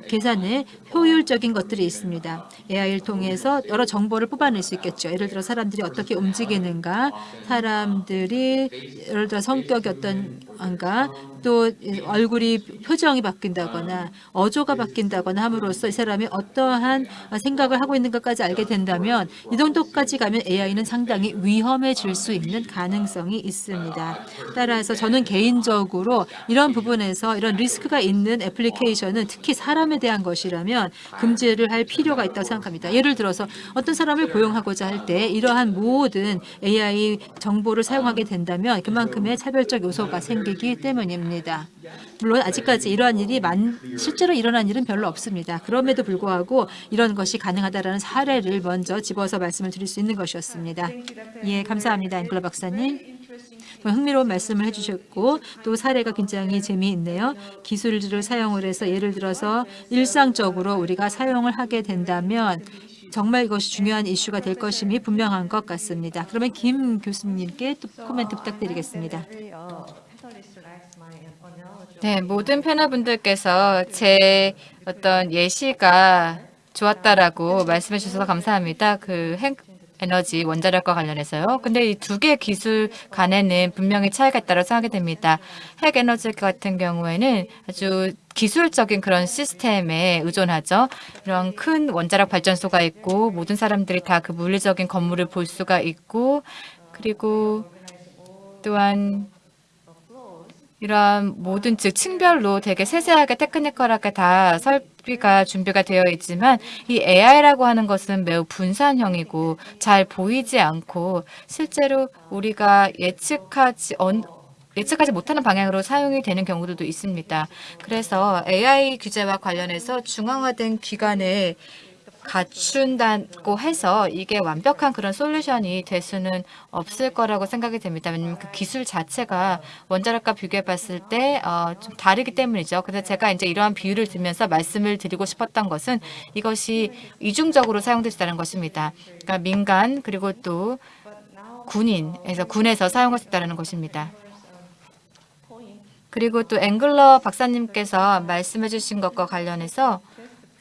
계산에 효율적인 것들이 있습니다. AI를 통해서 여러 정보를 뽑아낼 수 있겠죠. 예를 들어 사람들이 어떻게 움직이는가, 사람들이 예를 들어 성격이 어떤가, 또 얼굴이 표정이 바뀐다거나 어조가 바뀐다거나 함으로써 이 사람이 어떠한 생각을 하고 있는 것까지 알게 된다면 이 정도까지 가면 AI는 상당히 위험해질 수 있는 가능성이 있습니다. 따라서 저는 개인적으로 이런 부분에서 이런 리스크가 있는 애플리케이션은 특히 사람 에 대한 것이라면 금지를 할 필요가 있다고 생각합니다. 예를 들어서 어떤 사람을 고용하고자 할 때 이러한 모든 AI 정보를 사용하게 된다면 그만큼의 차별적 요소가 생기기 때문입니다. 물론 아직까지 이러한 일이 만, 실제로 일어난 일은 별로 없습니다. 그럼에도 불구하고 이런 것이 가능하다는 사례를 먼저 집어서 말씀을 드릴 수 있는 것이었습니다. 예, 감사합니다. 앵글러 박사님. 흥미로운 말씀을 해주셨고 또 사례가 굉장히 재미있네요. 기술들을 사용을 해서 예를 들어서 일상적으로 우리가 사용을 하게 된다면 정말 이것이 중요한 이슈가 될 것임이 분명한 것 같습니다. 그러면 김 교수님께 또 코멘트 부탁드리겠습니다. 네, 모든 패널분들께서 제 어떤 예시가 좋았다라고 말씀해 주셔서 감사합니다. 그핵 에너지 원자력과 관련해서요. 근데 이 두 개의 기술 간에는 분명히 차이가 있다고 생각이 됩니다. 핵 에너지 같은 경우에는 아주 기술적인 그런 시스템에 의존하죠. 이런 큰 원자력 발전소가 있고 모든 사람들이 다 그 물리적인 건물을 볼 수가 있고 그리고 또한 이러한 모든 즉 층별로 되게 세세하게 테크니컬하게 다 설비가 준비가 되어 있지만 이 AI라고 하는 것은 매우 분산형이고 잘 보이지 않고 실제로 우리가 예측하지 언, 예측하지 못하는 방향으로 사용이 되는 경우들도 있습니다. 그래서 AI 규제와 관련해서 중앙화된 기관을 갖춘다고 해서 이게 완벽한 그런 솔루션이 될 수는 없을 거라고 생각이 됩니다. 왜냐하면 그 기술 자체가 원자력과 비교해 봤을 때 어, 좀 다르기 때문이죠. 그래서 제가 이제 이러한 비유를 들면서 말씀을 드리고 싶었던 것은 이것이 이중적으로 있다는 것입니다. 그러니까 민간 그리고 또 군인에서 군에서 사용할 수 있다는 것입니다. 그리고 또 앵글러 박사님께서 말씀해 주신 것과 관련해서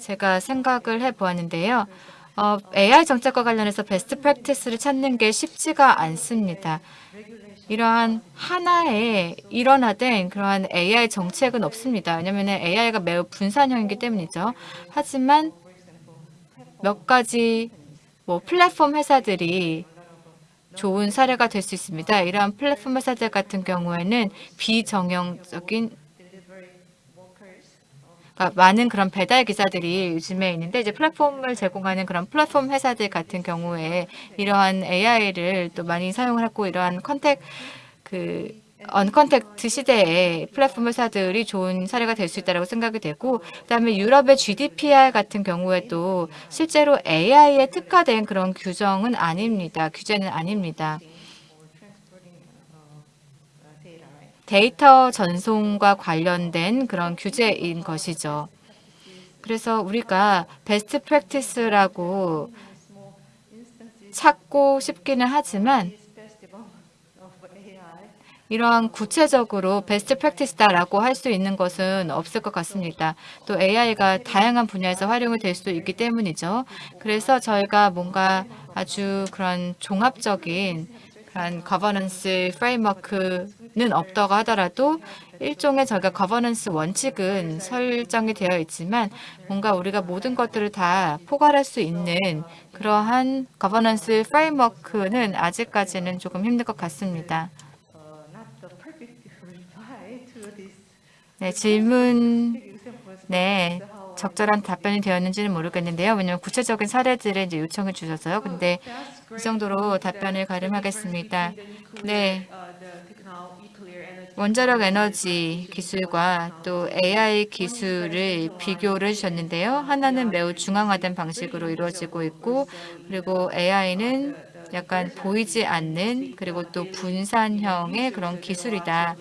제가 생각을 해보았는데요. 어, AI 정책과 관련해서 베스트 프랙티스를 찾는 게 쉽지가 않습니다. 이러한 하나의 일원화된 그러한 AI 정책은 없습니다. 왜냐하면 AI가 매우 분산형이기 때문이죠. 하지만 몇 가지 뭐 플랫폼 회사들이 좋은 사례가 될 수 있습니다. 이러한 플랫폼 회사들 같은 경우에는 비정형적인 그러니까 많은 그런 배달 기사들이 요즘에 있는데 이제 플랫폼을 제공하는 그런 플랫폼 회사들 같은 경우에 이러한 AI를 또 많이 사용을 하고 이러한 contact 그 uncontact 시대에 플랫폼 회사들이 좋은 사례가 될 수 있다고 생각이 되고 그다음에 유럽의 GDPR 같은 경우에도 실제로 AI에 특화된 그런 규정은 아닙니다. 규제는 아닙니다. 데이터 전송과 관련된 그런 규제인 것이죠. 그래서 우리가 best practice라고 찾고 싶기는 하지만 이러한 구체적으로 best practice다라고 할 수 있는 것은 없을 것 같습니다. 또 AI가 다양한 분야에서 활용이 될 수도 있기 때문이죠. 그래서 저희가 뭔가 아주 그런 종합적인 그런 governance framework는 없다고 하더라도 일종의 저희가 거버넌스 원칙은 설정이 되어 있지만 뭔가 우리가 모든 것들을 다 포괄할 수 있는 그러한 governance framework는 아직까지는 조금 힘들 것 같습니다. 네, 질문 네, 적절한 답변이 되었는지는 모르겠는데요. 왜냐하면 구체적인 사례들을 이제 요청해 주셔서요. 근데 이 정도로 답변을 가름하겠습니다. 네. 원자력 에너지 기술과 또 AI 기술을 비교를 해주셨는데요. 하나는 매우 중앙화된 방식으로 이루어지고 있고 그리고 AI는 약간 보이지 않는 그리고 또 분산형의 그런 기술이다.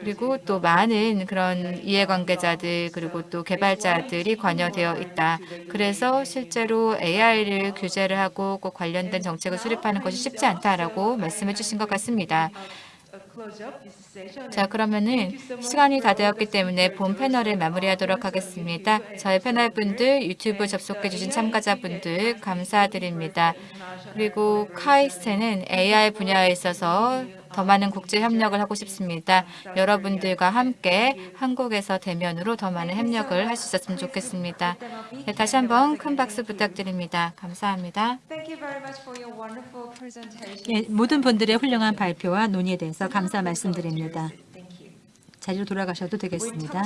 그리고 또 많은 그런 이해관계자들 그리고 또 개발자들이 관여되어 있다. 그래서 실제로 AI를 규제를 하고 꼭 관련된 정책을 수립하는 것이 쉽지 않다라고 말씀해 주신 것 같습니다. 자 그러면은 시간이 다 되었기 때문에 본 패널을 마무리하도록 하겠습니다. 저희 패널 분들 유튜브 접속해 주신 참가자 분들 감사드립니다. 그리고 카이스트는 AI 분야에 있어서 더 많은 국제 협력을 하고 싶습니다. 여러분들과 함께 한국에서 대면으로 더 많은 협력을 할 수 있었으면 좋겠습니다. 네, 다시 한번 큰 박수 부탁드립니다. 감사합니다. 예, 모든 분들의 훌륭한 발표와 논의에 대해서 감사 말씀드립니다. 자리로 돌아가셔도 되겠습니다.